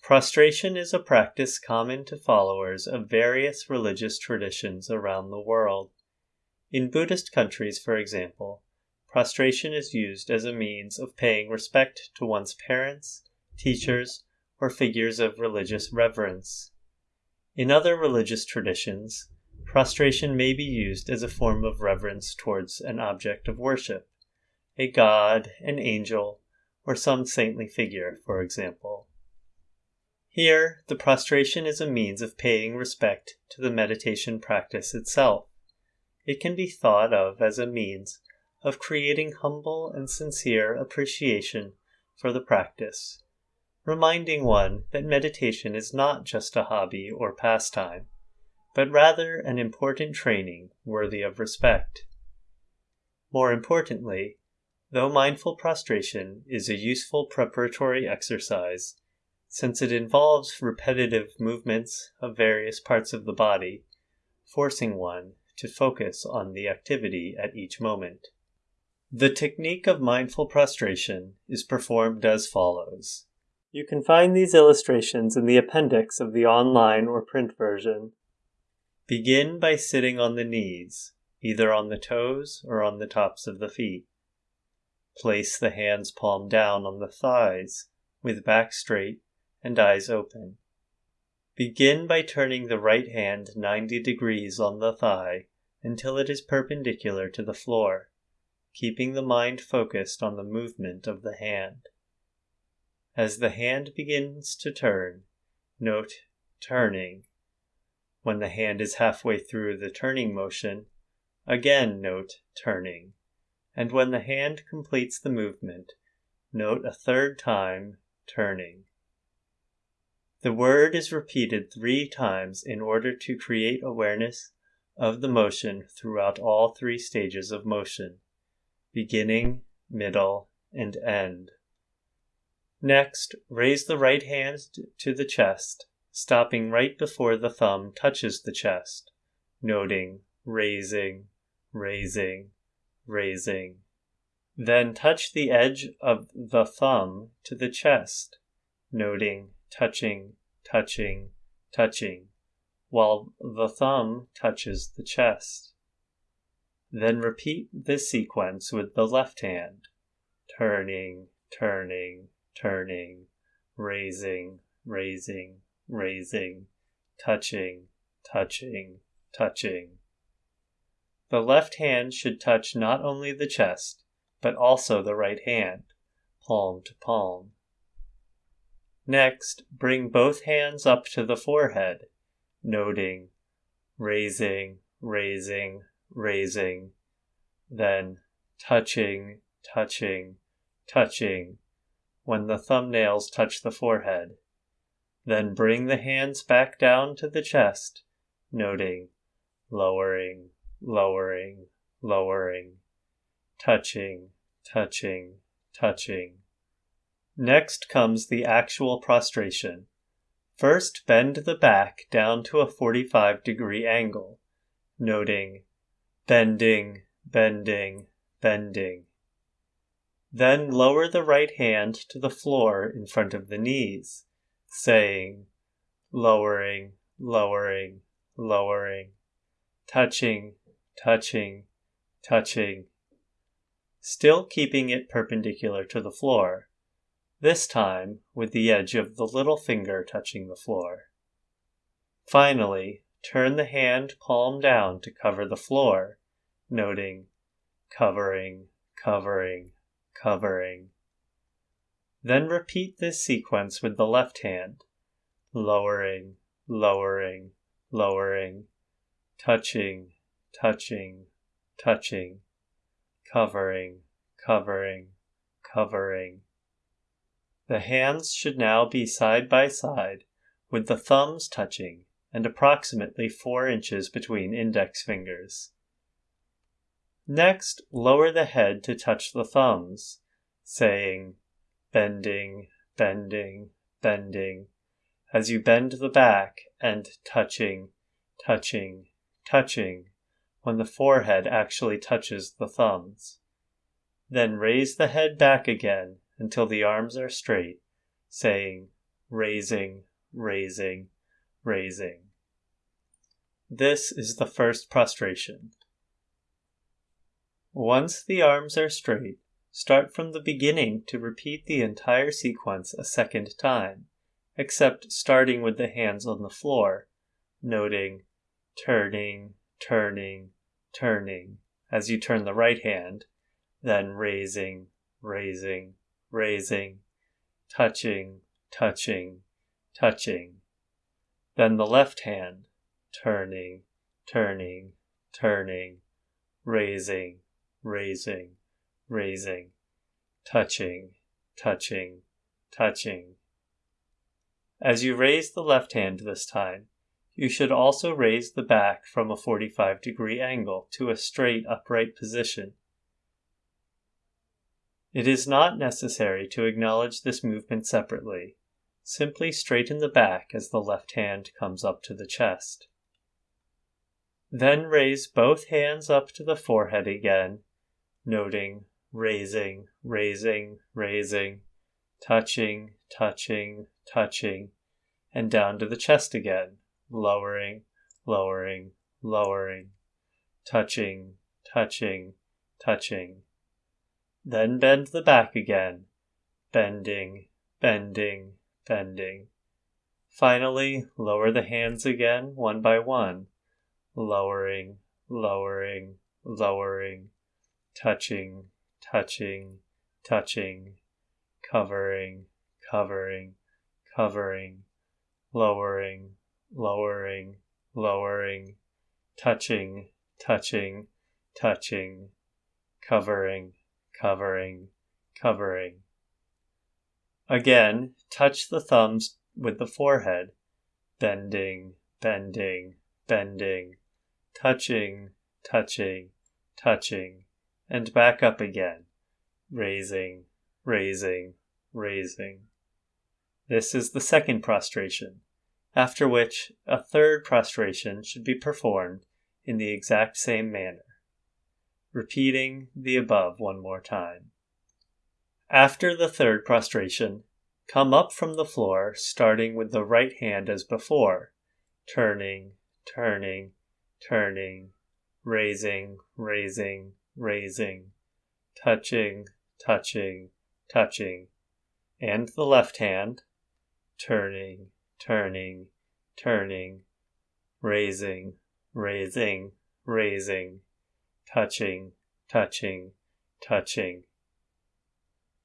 Prostration is a practice common to followers of various religious traditions around the world. In Buddhist countries, for example, prostration is used as a means of paying respect to one's parents, teachers, or figures of religious reverence. In other religious traditions, prostration may be used as a form of reverence towards an object of worship, a god, an angel, or some saintly figure, for example. Here, the prostration is a means of paying respect to the meditation practice itself. It can be thought of as a means of creating humble and sincere appreciation for the practice, reminding one that meditation is not just a hobby or pastime, but rather an important training worthy of respect. More importantly, though mindful prostration is a useful preparatory exercise, since it involves repetitive movements of various parts of the body, forcing one to focus on the activity at each moment. The technique of mindful prostration is performed as follows. You can find these illustrations in the appendix of the online or print version. Begin by sitting on the knees, either on the toes or on the tops of the feet. Place the hands palm down on the thighs, with back straight and eyes open. Begin by turning the right hand 90 degrees on the thigh until it is perpendicular to the floor, keeping the mind focused on the movement of the hand. As the hand begins to turn, note turning. When the hand is halfway through the turning motion, again note turning. And when the hand completes the movement, note a third time turning. The word is repeated three times in order to create awareness of the motion throughout all three stages of motion beginning, middle, and end. Next, raise the right hand to the chest, stopping right before the thumb touches the chest, noting raising, raising, raising. Then touch the edge of the thumb to the chest, noting touching, touching, touching, while the thumb touches the chest. Then repeat this sequence with the left hand, turning, turning, turning, raising, raising, raising, touching, touching, touching. The left hand should touch not only the chest, but also the right hand, palm to palm. Next, bring both hands up to the forehead, noting, raising, raising, raising, then touching, touching, touching when the thumbnails touch the forehead. Then bring the hands back down to the chest, noting, lowering, lowering, lowering, touching, touching, touching Next comes the actual prostration. First, bend the back down to a 45 degree angle, noting bending, bending, bending. Then lower the right hand to the floor in front of the knees, saying lowering, lowering, lowering, touching, touching, touching, still keeping it perpendicular to the floor this time with the edge of the little finger touching the floor. Finally, turn the hand palm down to cover the floor, noting covering, covering, covering. Then repeat this sequence with the left hand, lowering, lowering, lowering, touching, touching, touching, covering, covering, covering the hands should now be side by side, with the thumbs touching and approximately 4 inches between index fingers. Next, lower the head to touch the thumbs, saying bending, bending, bending, as you bend the back and touching, touching, touching when the forehead actually touches the thumbs. Then raise the head back again until the arms are straight, saying, raising, raising, raising. This is the first prostration. Once the arms are straight, start from the beginning to repeat the entire sequence a second time, except starting with the hands on the floor, noting turning, turning, turning as you turn the right hand, then raising, raising, raising, touching, touching, touching. Then the left hand, turning, turning, turning, raising, raising, raising, touching, touching, touching. As you raise the left hand this time, you should also raise the back from a 45 degree angle to a straight upright position. It is not necessary to acknowledge this movement separately. Simply straighten the back as the left hand comes up to the chest. Then raise both hands up to the forehead again, noting raising, raising, raising, touching, touching, touching, and down to the chest again, lowering, lowering, lowering, touching, touching, touching. Then bend the back again, bending, bending, bending. Finally, lower the hands again one by one, lowering, lowering, lowering, touching, touching, touching, covering, covering, covering, lowering, lowering, lowering, touching, touching, touching, covering, covering, covering. Again, touch the thumbs with the forehead, bending, bending, bending, touching, touching, touching, and back up again, raising, raising, raising. This is the second prostration after which a third prostration should be performed in the exact same manner, repeating the above one more time. After the third prostration, come up from the floor, starting with the right hand as before, turning, turning, turning, raising, raising, raising, touching, touching, touching, and the left hand, turning, turning, turning, raising, raising, raising, touching, touching, touching.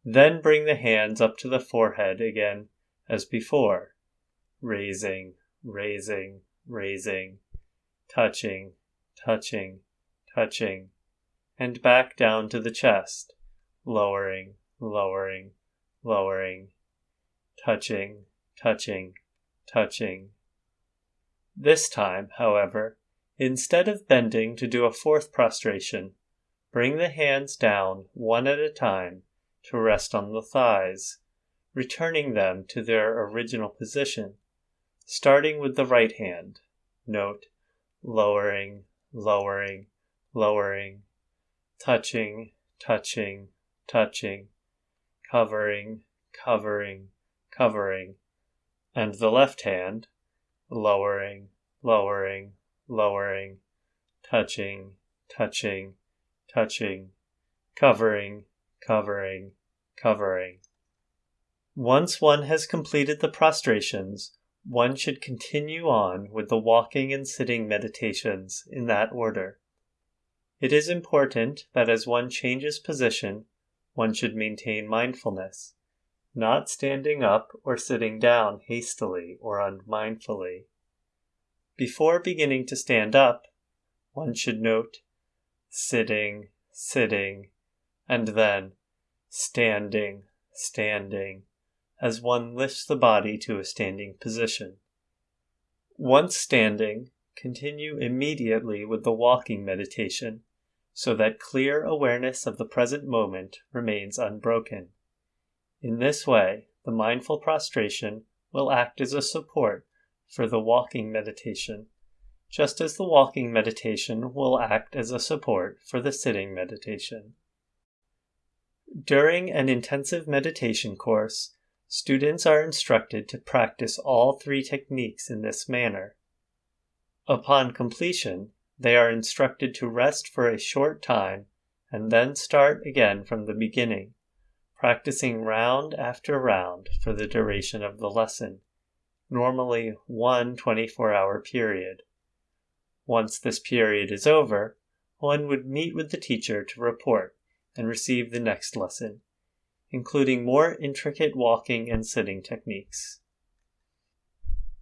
Then bring the hands up to the forehead again as before, raising, raising, raising, touching, touching, touching, and back down to the chest, lowering, lowering, lowering, touching, touching, touching. This time, however, instead of bending to do a fourth prostration, bring the hands down one at a time to rest on the thighs, returning them to their original position, starting with the right hand. Note, lowering, lowering, lowering, touching, touching, touching, covering, covering, covering, and the left hand, lowering, lowering, lowering, touching, touching, touching, covering, covering, covering. Once one has completed the prostrations, one should continue on with the walking and sitting meditations in that order. It is important that as one changes position, one should maintain mindfulness not standing up or sitting down hastily or unmindfully. Before beginning to stand up, one should note sitting, sitting, and then standing, standing, as one lifts the body to a standing position. Once standing, continue immediately with the walking meditation so that clear awareness of the present moment remains unbroken. In this way, the mindful prostration will act as a support for the walking meditation, just as the walking meditation will act as a support for the sitting meditation. During an intensive meditation course, students are instructed to practice all three techniques in this manner. Upon completion, they are instructed to rest for a short time and then start again from the beginning, practicing round after round for the duration of the lesson, normally one 24 hour period. Once this period is over, one would meet with the teacher to report and receive the next lesson, including more intricate walking and sitting techniques.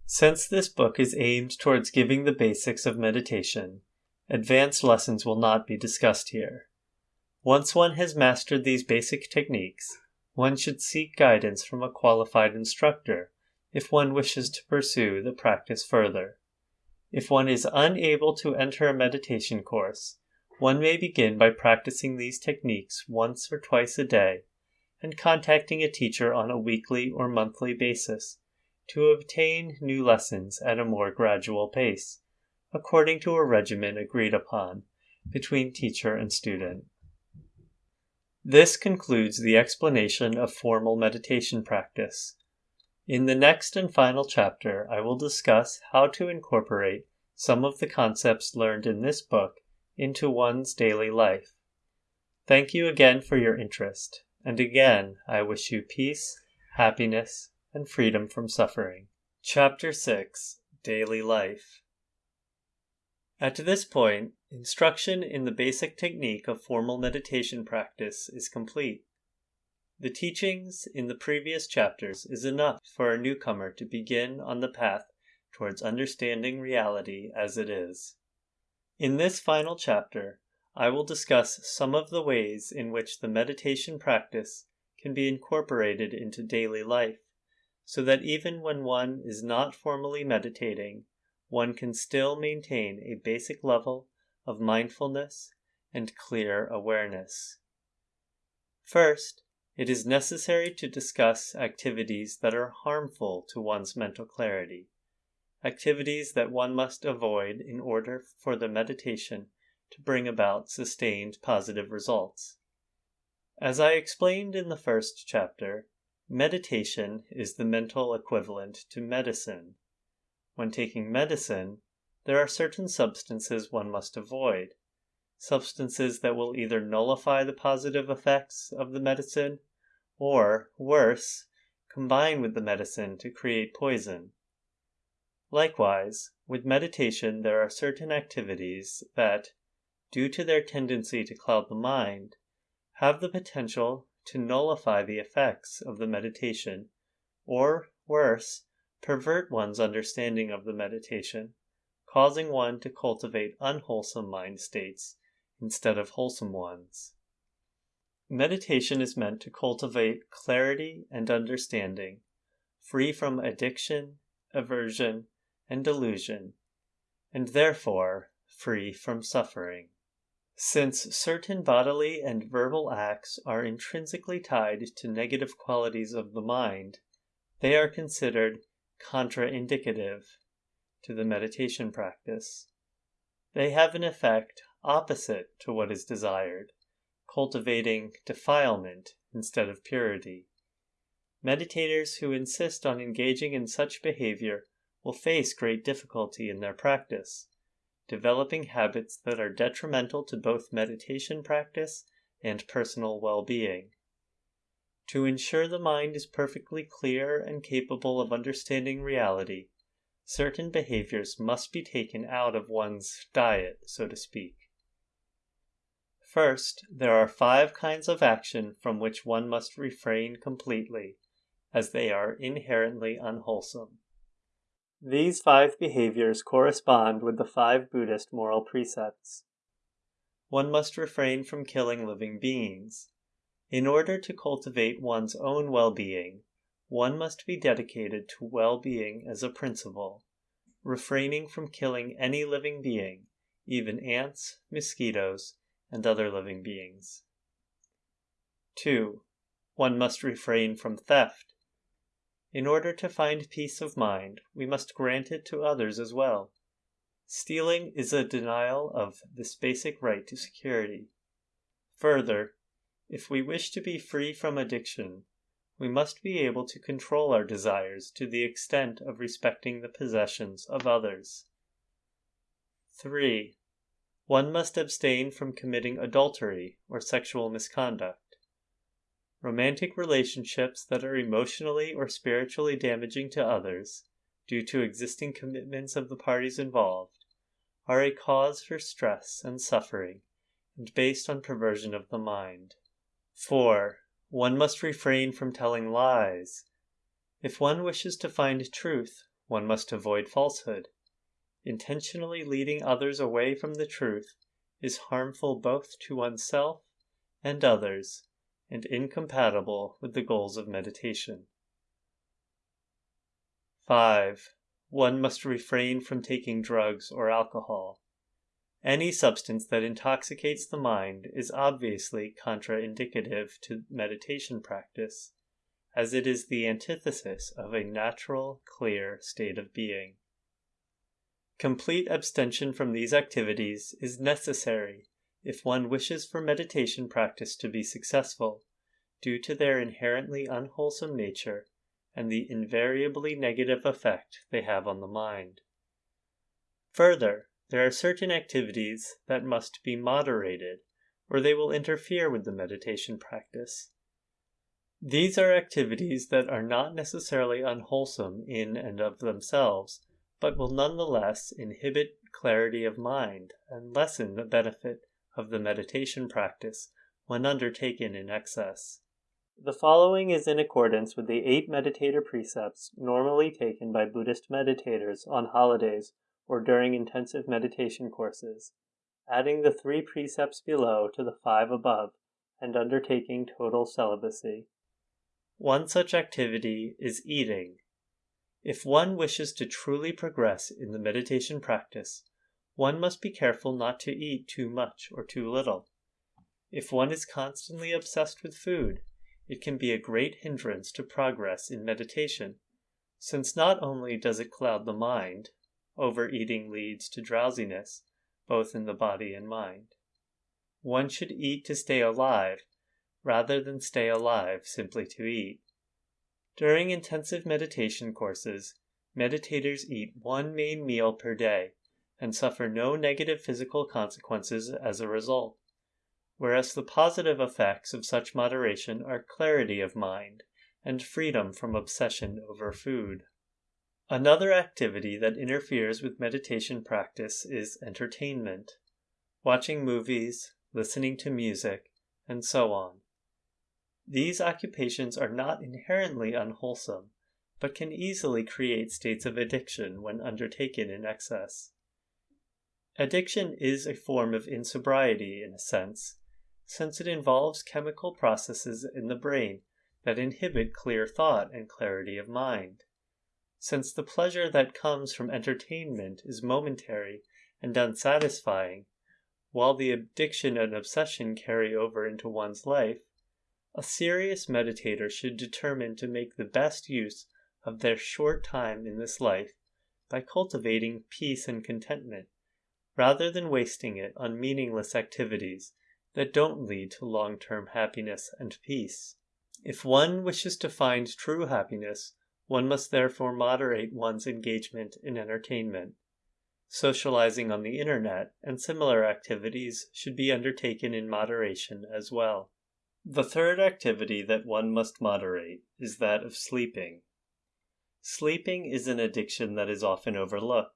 Since this book is aimed towards giving the basics of meditation, advanced lessons will not be discussed here. Once one has mastered these basic techniques, one should seek guidance from a qualified instructor if one wishes to pursue the practice further. If one is unable to enter a meditation course, one may begin by practicing these techniques once or twice a day and contacting a teacher on a weekly or monthly basis to obtain new lessons at a more gradual pace, according to a regimen agreed upon between teacher and student. This concludes the explanation of formal meditation practice. In the next and final chapter, I will discuss how to incorporate some of the concepts learned in this book into one's daily life. Thank you again for your interest, and again I wish you peace, happiness, and freedom from suffering. Chapter 6 Daily Life At this point, instruction in the basic technique of formal meditation practice is complete. The teachings in the previous chapters is enough for a newcomer to begin on the path towards understanding reality as it is. In this final chapter, I will discuss some of the ways in which the meditation practice can be incorporated into daily life so that even when one is not formally meditating, one can still maintain a basic level of mindfulness and clear awareness. First, it is necessary to discuss activities that are harmful to one's mental clarity, activities that one must avoid in order for the meditation to bring about sustained positive results. As I explained in the first chapter, Meditation is the mental equivalent to medicine. When taking medicine, there are certain substances one must avoid, substances that will either nullify the positive effects of the medicine or, worse, combine with the medicine to create poison. Likewise, with meditation, there are certain activities that, due to their tendency to cloud the mind, have the potential to nullify the effects of the meditation, or, worse, pervert one's understanding of the meditation, causing one to cultivate unwholesome mind states instead of wholesome ones. Meditation is meant to cultivate clarity and understanding, free from addiction, aversion, and delusion, and therefore free from suffering. Since certain bodily and verbal acts are intrinsically tied to negative qualities of the mind, they are considered contraindicative to the meditation practice. They have an effect opposite to what is desired, cultivating defilement instead of purity. Meditators who insist on engaging in such behavior will face great difficulty in their practice developing habits that are detrimental to both meditation practice and personal well being. To ensure the mind is perfectly clear and capable of understanding reality, certain behaviors must be taken out of one's diet, so to speak. First, there are five kinds of action from which one must refrain completely, as they are inherently unwholesome. These five behaviors correspond with the five Buddhist moral precepts. One must refrain from killing living beings. In order to cultivate one's own well being, one must be dedicated to well being as a principle, refraining from killing any living being, even ants, mosquitoes, and other living beings. 2. one must refrain from theft. In order to find peace of mind, we must grant it to others as well. Stealing is a denial of this basic right to security. Further, if we wish to be free from addiction, we must be able to control our desires to the extent of respecting the possessions of others. 3. One must abstain from committing adultery or sexual misconduct. Romantic relationships that are emotionally or spiritually damaging to others, due to existing commitments of the parties involved, are a cause for stress and suffering and based on perversion of the mind. 4. One must refrain from telling lies. If one wishes to find truth, one must avoid falsehood. Intentionally leading others away from the truth is harmful both to oneself and others and incompatible with the goals of meditation. 5. One must refrain from taking drugs or alcohol. Any substance that intoxicates the mind is obviously contraindicative to meditation practice, as it is the antithesis of a natural, clear state of being. Complete abstention from these activities is necessary if one wishes for meditation practice to be successful, due to their inherently unwholesome nature and the invariably negative effect they have on the mind. Further, there are certain activities that must be moderated, or they will interfere with the meditation practice. These are activities that are not necessarily unwholesome in and of themselves, but will nonetheless inhibit clarity of mind and lessen the benefit of the meditation practice when undertaken in excess. The following is in accordance with the eight meditator precepts normally taken by Buddhist meditators on holidays or during intensive meditation courses, adding the three precepts below to the five above, and undertaking total celibacy. One such activity is eating. If one wishes to truly progress in the meditation practice, one must be careful not to eat too much or too little. If one is constantly obsessed with food, it can be a great hindrance to progress in meditation, since not only does it cloud the mind, Overeating leads to drowsiness, both in the body and mind. One should eat to stay alive, rather than stay alive simply to eat. During intensive meditation courses, meditators eat one main meal per day and suffer no negative physical consequences as a result, whereas the positive effects of such moderation are clarity of mind and freedom from obsession over food. Another activity that interferes with meditation practice is entertainment, watching movies, listening to music, and so on. These occupations are not inherently unwholesome, but can easily create states of addiction when undertaken in excess. Addiction is a form of insobriety in a sense, since it involves chemical processes in the brain that inhibit clear thought and clarity of mind. Since the pleasure that comes from entertainment is momentary and unsatisfying, while the addiction and obsession carry over into one's life, a serious meditator should determine to make the best use of their short time in this life by cultivating peace and contentment, rather than wasting it on meaningless activities that don't lead to long term happiness and peace. If one wishes to find true happiness, one must therefore moderate one's engagement in entertainment. Socializing on the internet and similar activities should be undertaken in moderation as well. The third activity that one must moderate is that of sleeping. Sleeping is an addiction that is often overlooked.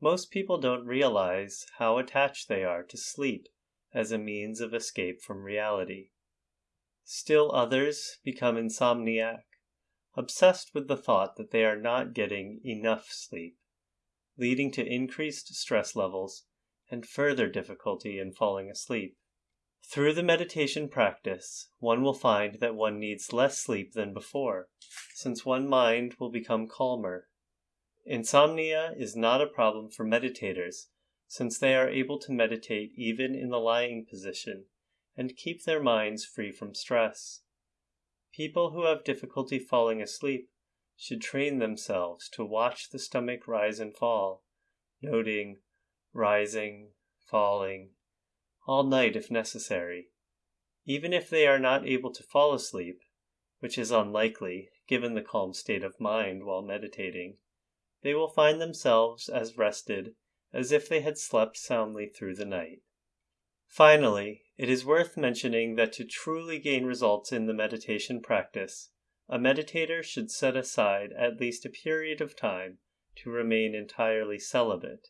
Most people don't realize how attached they are to sleep as a means of escape from reality. Still others become insomniac obsessed with the thought that they are not getting enough sleep, leading to increased stress levels and further difficulty in falling asleep. Through the meditation practice, one will find that one needs less sleep than before, since one mind will become calmer. Insomnia is not a problem for meditators, since they are able to meditate even in the lying position and keep their minds free from stress. People who have difficulty falling asleep should train themselves to watch the stomach rise and fall, noting rising, falling, all night if necessary. Even if they are not able to fall asleep, which is unlikely given the calm state of mind while meditating, they will find themselves as rested as if they had slept soundly through the night. Finally, it is worth mentioning that to truly gain results in the meditation practice, a meditator should set aside at least a period of time to remain entirely celibate,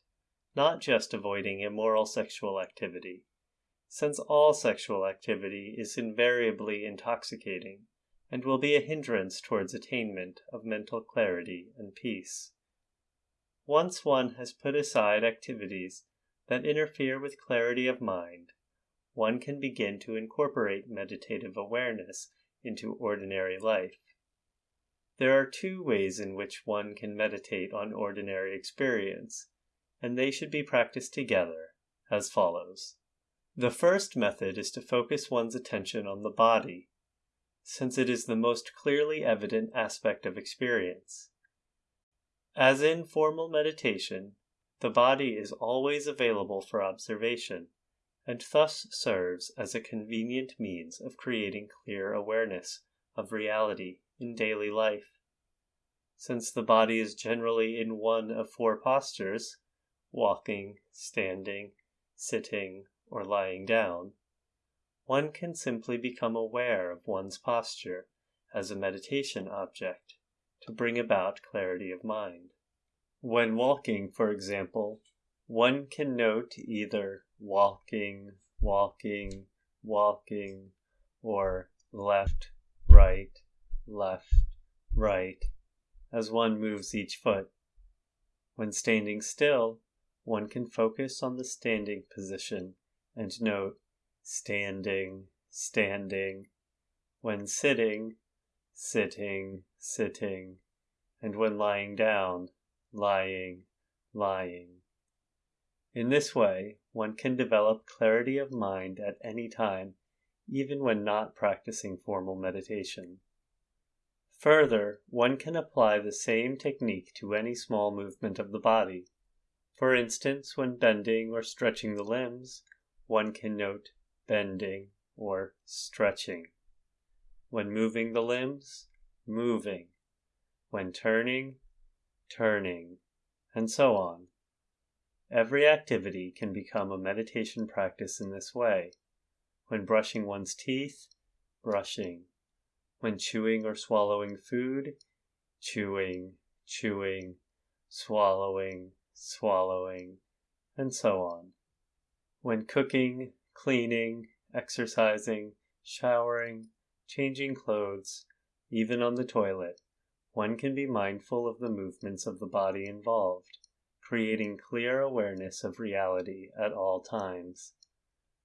not just avoiding immoral sexual activity, since all sexual activity is invariably intoxicating and will be a hindrance towards attainment of mental clarity and peace. Once one has put aside activities that interfere with clarity of mind, one can begin to incorporate meditative awareness into ordinary life. There are two ways in which one can meditate on ordinary experience, and they should be practiced together, as follows. The first method is to focus one's attention on the body, since it is the most clearly evident aspect of experience. As in formal meditation, the body is always available for observation, and thus serves as a convenient means of creating clear awareness of reality in daily life. Since the body is generally in one of four postures walking, standing, sitting, or lying down one can simply become aware of one's posture as a meditation object to bring about clarity of mind. When walking, for example, one can note either walking, walking, walking, or left, right, left, right, as one moves each foot. When standing still, one can focus on the standing position and note standing, standing. When sitting, sitting, sitting. And when lying down, lying, lying. In this way, one can develop clarity of mind at any time, even when not practicing formal meditation. Further, one can apply the same technique to any small movement of the body. For instance, when bending or stretching the limbs, one can note bending or stretching. When moving the limbs, moving. When turning, turning, and so on. Every activity can become a meditation practice in this way. When brushing one's teeth, brushing. When chewing or swallowing food, chewing, chewing, swallowing, swallowing, and so on. When cooking, cleaning, exercising, showering, changing clothes, even on the toilet, one can be mindful of the movements of the body involved creating clear awareness of reality at all times.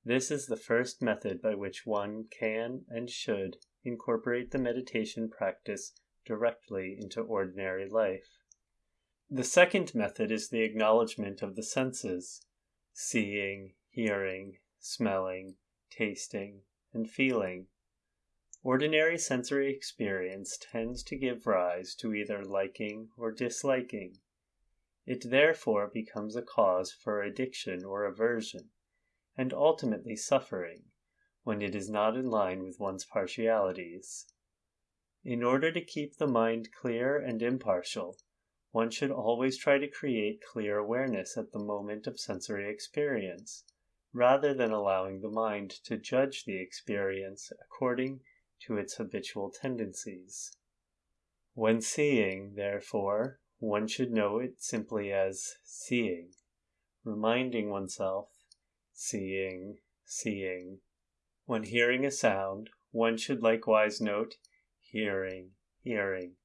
This is the first method by which one can and should incorporate the meditation practice directly into ordinary life. The second method is the acknowledgement of the senses seeing, hearing, smelling, tasting, and feeling. Ordinary sensory experience tends to give rise to either liking or disliking. It therefore becomes a cause for addiction or aversion, and ultimately suffering, when it is not in line with one's partialities. In order to keep the mind clear and impartial, one should always try to create clear awareness at the moment of sensory experience, rather than allowing the mind to judge the experience according to its habitual tendencies. When seeing, therefore, one should know it simply as seeing, reminding oneself, seeing, seeing. When hearing a sound, one should likewise note hearing, hearing.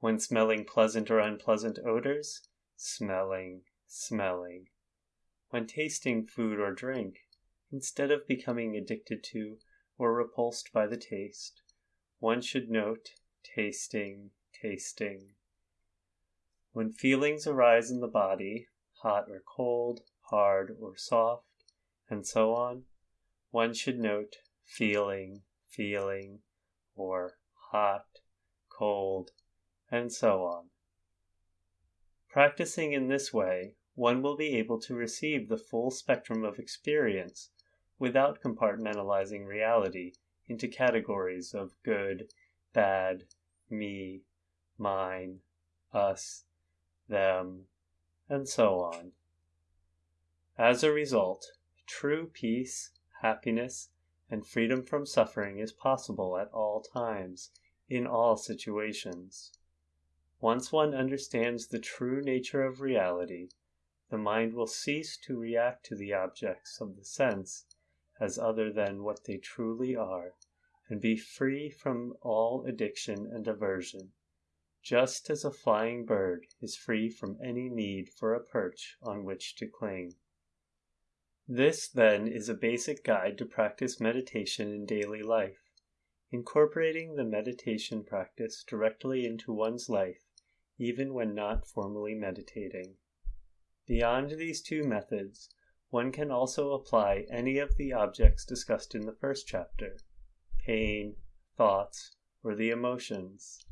When smelling pleasant or unpleasant odors, smelling, smelling. When tasting food or drink, instead of becoming addicted to or repulsed by the taste, one should note tasting, tasting. When feelings arise in the body, hot or cold, hard or soft, and so on, one should note feeling, feeling, or hot, cold, and so on. Practicing in this way, one will be able to receive the full spectrum of experience without compartmentalizing reality into categories of good, bad, me, mine, us, them, and so on. As a result, true peace, happiness, and freedom from suffering is possible at all times, in all situations. Once one understands the true nature of reality, the mind will cease to react to the objects of the sense as other than what they truly are, and be free from all addiction and aversion, just as a flying bird is free from any need for a perch on which to cling. This, then, is a basic guide to practice meditation in daily life. Incorporating the meditation practice directly into one's life, even when not formally meditating. Beyond these two methods, one can also apply any of the objects discussed in the first chapter pain, thoughts, or the emotions.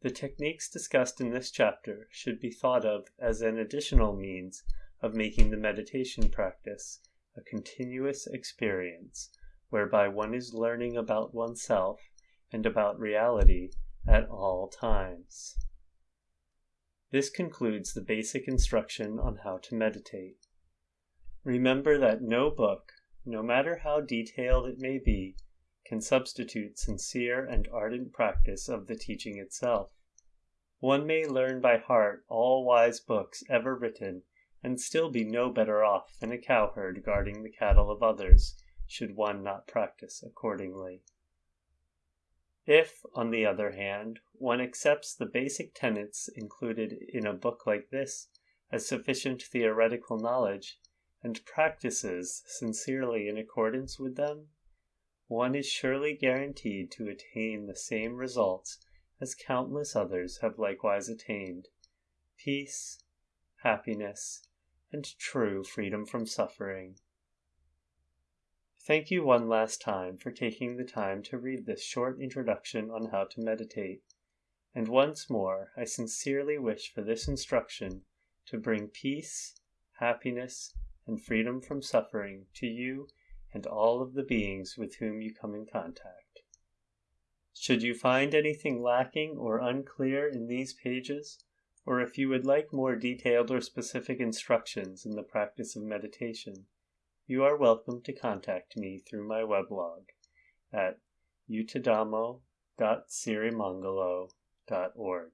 The techniques discussed in this chapter should be thought of as an additional means of making the meditation practice a continuous experience whereby one is learning about oneself and about reality at all times. This concludes the basic instruction on how to meditate. Remember that no book, no matter how detailed it may be, can substitute sincere and ardent practice of the teaching itself. One may learn by heart all wise books ever written and still be no better off than a cowherd guarding the cattle of others, should one not practice accordingly. If, on the other hand, one accepts the basic tenets included in a book like this as sufficient theoretical knowledge, and practices sincerely in accordance with them, one is surely guaranteed to attain the same results as countless others have likewise attained peace, happiness, and true freedom from suffering. Thank you one last time for taking the time to read this short introduction on how to meditate, and once more I sincerely wish for this instruction to bring peace, happiness, and freedom from suffering to you and all of the beings with whom you come in contact. Should you find anything lacking or unclear in these pages, or if you would like more detailed or specific instructions in the practice of meditation, you are welcome to contact me through my weblog at yuttadhammo.sirimangalo.org.